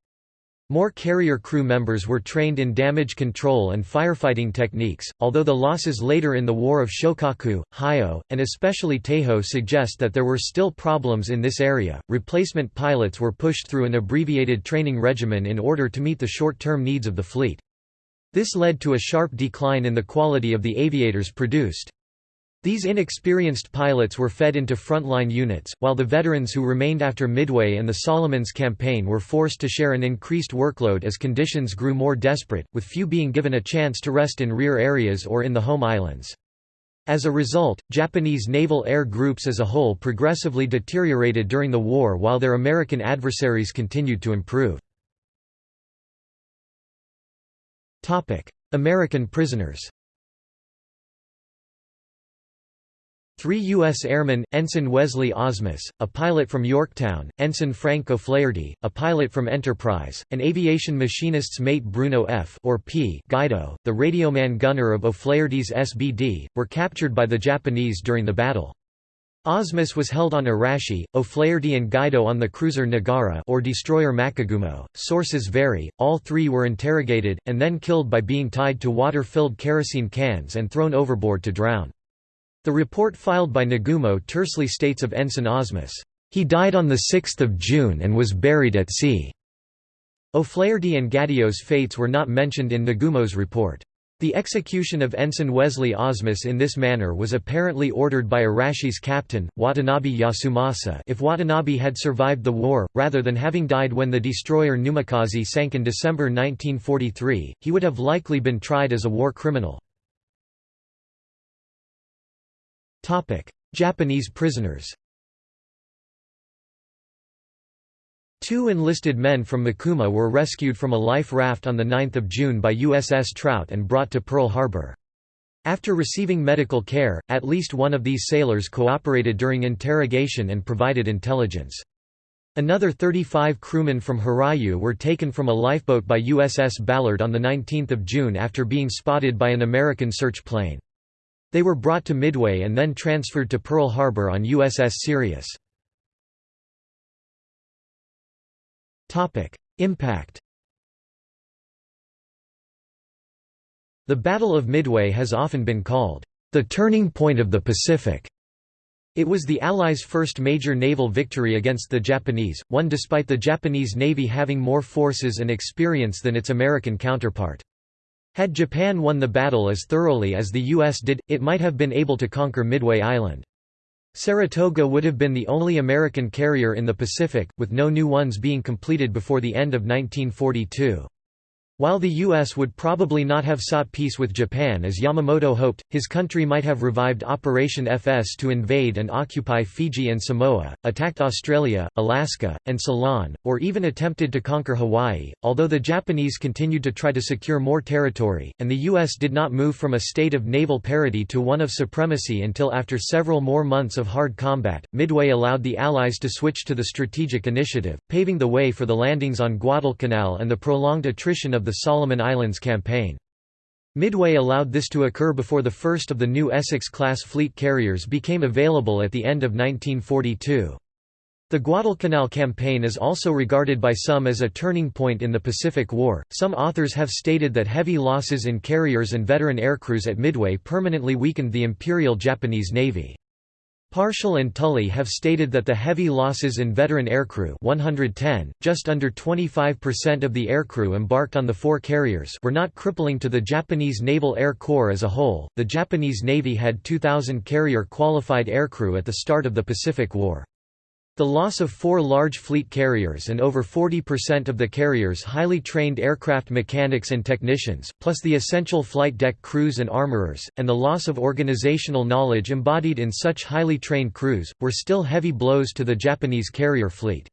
More carrier crew members were trained in damage control and firefighting techniques, although the losses later in the War of Shokaku, Hiyo, and especially Taiho suggest that there were still problems in this area. Replacement pilots were pushed through an abbreviated training regimen in order to meet the short term needs of the fleet. This led to a sharp decline in the quality of the aviators produced. These inexperienced pilots were fed into frontline units, while the veterans who remained after Midway and the Solomons campaign were forced to share an increased workload as conditions grew more desperate, with few being given a chance to rest in rear areas or in the home islands. As a result, Japanese naval air groups as a whole progressively deteriorated during the war while their American adversaries continued to improve. American prisoners Three U.S. airmen, Ensign Wesley Osmus, a pilot from Yorktown, Ensign Frank O'Flaherty, a pilot from Enterprise, and aviation machinist's mate Bruno F. or P. Guido, the radioman gunner of O'Flaherty's SBD, were captured by the Japanese during the battle. Osmus was held on Arashi, O'Flaherty and Guido on the cruiser Nagara or destroyer Makigumo. Sources vary. All three were interrogated and then killed by being tied to water-filled kerosene cans and thrown overboard to drown. The report filed by Nagumo tersely states of Ensign Osmus, "...he died on 6 June and was buried at sea." O'Flaherty and Guido's fates were not mentioned in Nagumo's report. The execution of Ensign Wesley Osmus in this manner was apparently ordered by Arashi's captain, Watanabe Yasumasa if Watanabe had survived the war, rather than having died when the destroyer Numakaze sank in December 1943, he would have likely been tried as a war criminal. Japanese prisoners Two enlisted men from Mikuma were rescued from a life raft on 9 June by USS Trout and brought to Pearl Harbor. After receiving medical care, at least one of these sailors cooperated during interrogation and provided intelligence. Another 35 crewmen from Hiryu were taken from a lifeboat by USS Ballard on 19 June after being spotted by an American search plane. They were brought to Midway and then transferred to Pearl Harbor on USS Sirius. Impact The Battle of Midway has often been called, "...the turning point of the Pacific." It was the Allies' first major naval victory against the Japanese, one despite the Japanese Navy having more forces and experience than its American counterpart. Had Japan won the battle as thoroughly as the U.S. did, it might have been able to conquer Midway Island. Saratoga would have been the only American carrier in the Pacific, with no new ones being completed before the end of 1942. While the U.S. would probably not have sought peace with Japan as Yamamoto hoped, his country might have revived Operation FS to invade and occupy Fiji and Samoa, attacked Australia, Alaska, and Ceylon, or even attempted to conquer Hawaii, although the Japanese continued to try to secure more territory, and the U.S. did not move from a state of naval parity to one of supremacy until after several more months of hard combat. Midway allowed the Allies to switch to the strategic initiative, paving the way for the landings on Guadalcanal and the prolonged attrition of of the Solomon Islands campaign. Midway allowed this to occur before the first of the new Essex-class fleet carriers became available at the end of 1942. The Guadalcanal campaign is also regarded by some as a turning point in the Pacific War. Some authors have stated that heavy losses in carriers and veteran aircrews at Midway permanently weakened the Imperial Japanese Navy. Parshall and Tully have stated that the heavy losses in veteran aircrew 110, just under 25% of the aircrew embarked on the four carriers were not crippling to the Japanese Naval Air Corps as a whole. The Japanese Navy had 2,000 carrier qualified aircrew at the start of the Pacific War. The loss of four large fleet carriers and over 40% of the carriers highly trained aircraft mechanics and technicians, plus the essential flight deck crews and armorers, and the loss of organizational knowledge embodied in such highly trained crews, were still heavy blows to the Japanese carrier fleet.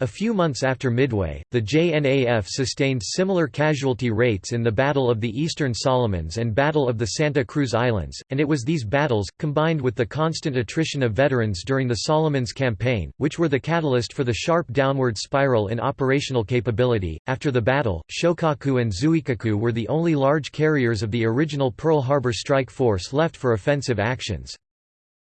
A few months after Midway, the JNAF sustained similar casualty rates in the Battle of the Eastern Solomons and Battle of the Santa Cruz Islands, and it was these battles, combined with the constant attrition of veterans during the Solomons campaign, which were the catalyst for the sharp downward spiral in operational capability. After the battle, Shokaku and Zuikaku were the only large carriers of the original Pearl Harbor strike force left for offensive actions.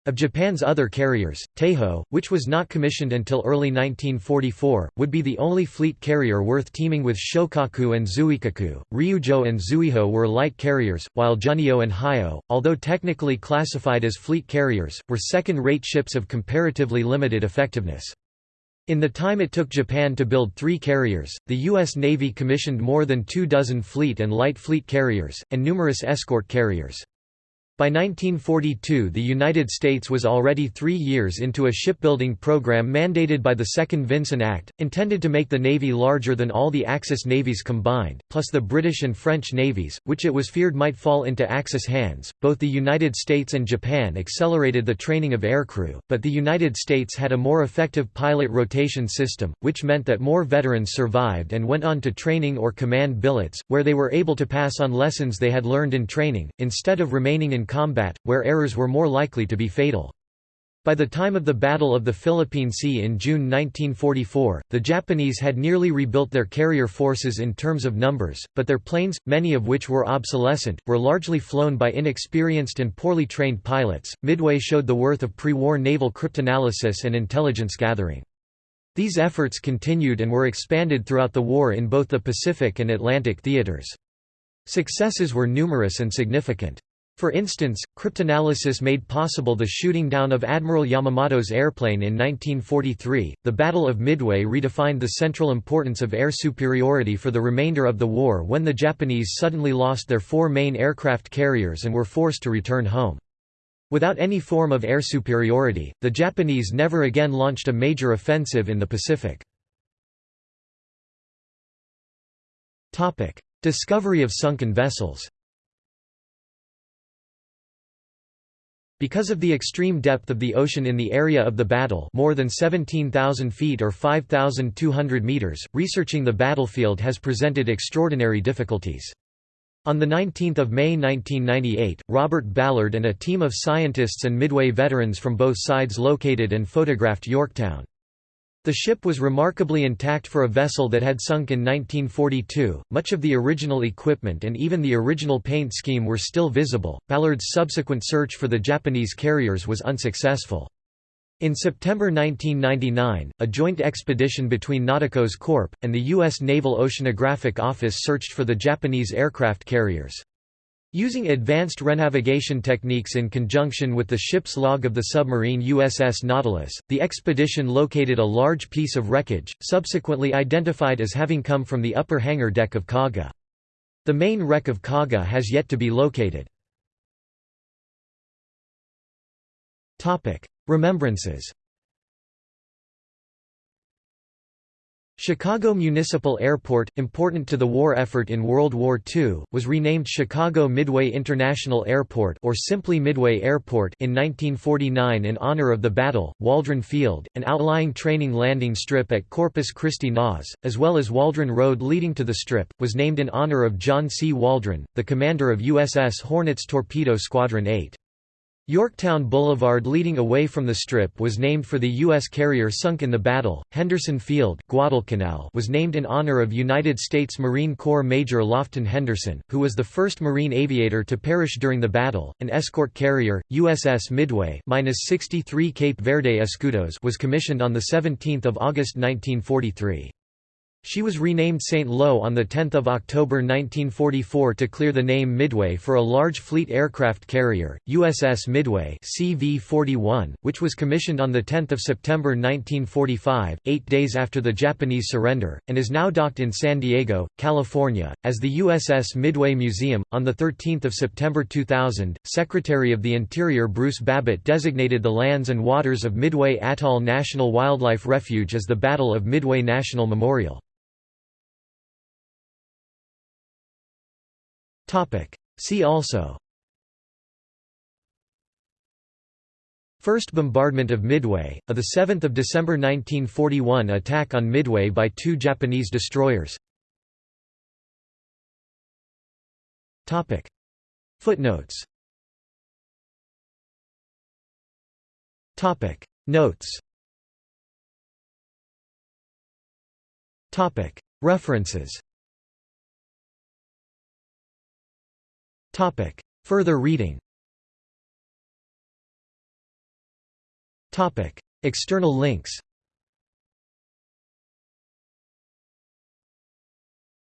Of Japan's other carriers, Taiho, which was not commissioned until early 1944, would be the only fleet carrier worth teaming with Shokaku and Zuikaku. Ryujo and Zuiho were light carriers, while Junyo and Hiyo, although technically classified as fleet carriers, were second-rate ships of comparatively limited effectiveness. In the time it took Japan to build three carriers, the U.S. Navy commissioned more than two dozen fleet and light fleet carriers, and numerous escort carriers. By 1942 the United States was already three years into a shipbuilding program mandated by the Second Vinson Act, intended to make the Navy larger than all the Axis navies combined, plus the British and French navies, which it was feared might fall into Axis hands. Both the United States and Japan accelerated the training of aircrew, but the United States had a more effective pilot rotation system, which meant that more veterans survived and went on to training or command billets, where they were able to pass on lessons they had learned in training, instead of remaining in combat, where errors were more likely to be fatal. By the time of the Battle of the Philippine Sea in June 1944, the Japanese had nearly rebuilt their carrier forces in terms of numbers, but their planes, many of which were obsolescent, were largely flown by inexperienced and poorly trained pilots. Midway showed the worth of pre war naval cryptanalysis and intelligence gathering. These efforts continued and were expanded throughout the war in both the Pacific and Atlantic theaters. Successes were numerous and significant. For instance, cryptanalysis made possible the shooting down of Admiral Yamamoto's airplane in 1943. The Battle of Midway redefined the central importance of air superiority for the remainder of the war when the Japanese suddenly lost their four main aircraft carriers and were forced to return home. Without any form of air superiority, the Japanese never again launched a major offensive in the Pacific. Discovery of sunken vessels Because of the extreme depth of the ocean in the area of the battle more than 17,000 feet or 5,200 meters, researching the battlefield has presented extraordinary difficulties. On 19 May 1998, Robert Ballard and a team of scientists and Midway veterans from both sides located and photographed Yorktown. The ship was remarkably intact for a vessel that had sunk in 1942. Much of the original equipment and even the original paint scheme were still visible. Ballard's subsequent search for the Japanese carriers was unsuccessful. In September 1999, a joint expedition between Nauticos Corp. and the U.S. Naval Oceanographic Office searched for the Japanese aircraft carriers. Using advanced renavigation techniques in conjunction with the ship's log of the submarine USS Nautilus, the expedition located a large piece of wreckage, subsequently identified as having come from the upper hangar deck of Kaga. The main wreck of Kaga has yet to be located. Remembrances Chicago Municipal Airport, important to the war effort in World War II, was renamed Chicago Midway International Airport or simply Midway Airport in 1949 in honor of the battle. Waldron Field, an outlying training landing strip at Corpus Christi NAS, as well as Waldron Road leading to the strip, was named in honor of John C. Waldron, the commander of USS Hornets Torpedo Squadron 8. Yorktown Boulevard leading away from the Strip was named for the U.S. carrier sunk in the battle. Henderson Field, Guadalcanal was named in honor of United States Marine Corps Major Lofton Henderson, who was the first Marine aviator to perish during the battle. An escort carrier, USS Midway -63 Cape Verde Escudos was commissioned on 17 August 1943. She was renamed St. Lo on 10 October 1944 to clear the name Midway for a large fleet aircraft carrier, USS Midway CV-41, which was commissioned on 10 September 1945, eight days after the Japanese surrender, and is now docked in San Diego, California, as the USS Midway Museum. On 13 September 2000, Secretary of the Interior Bruce Babbitt designated the lands and waters of Midway Atoll National Wildlife Refuge as the Battle of Midway National Memorial. See also. First bombardment of Midway, a 7 December 1941 attack on Midway by two Japanese destroyers. Footnotes. Notes. References Topic. Further reading Topic. External links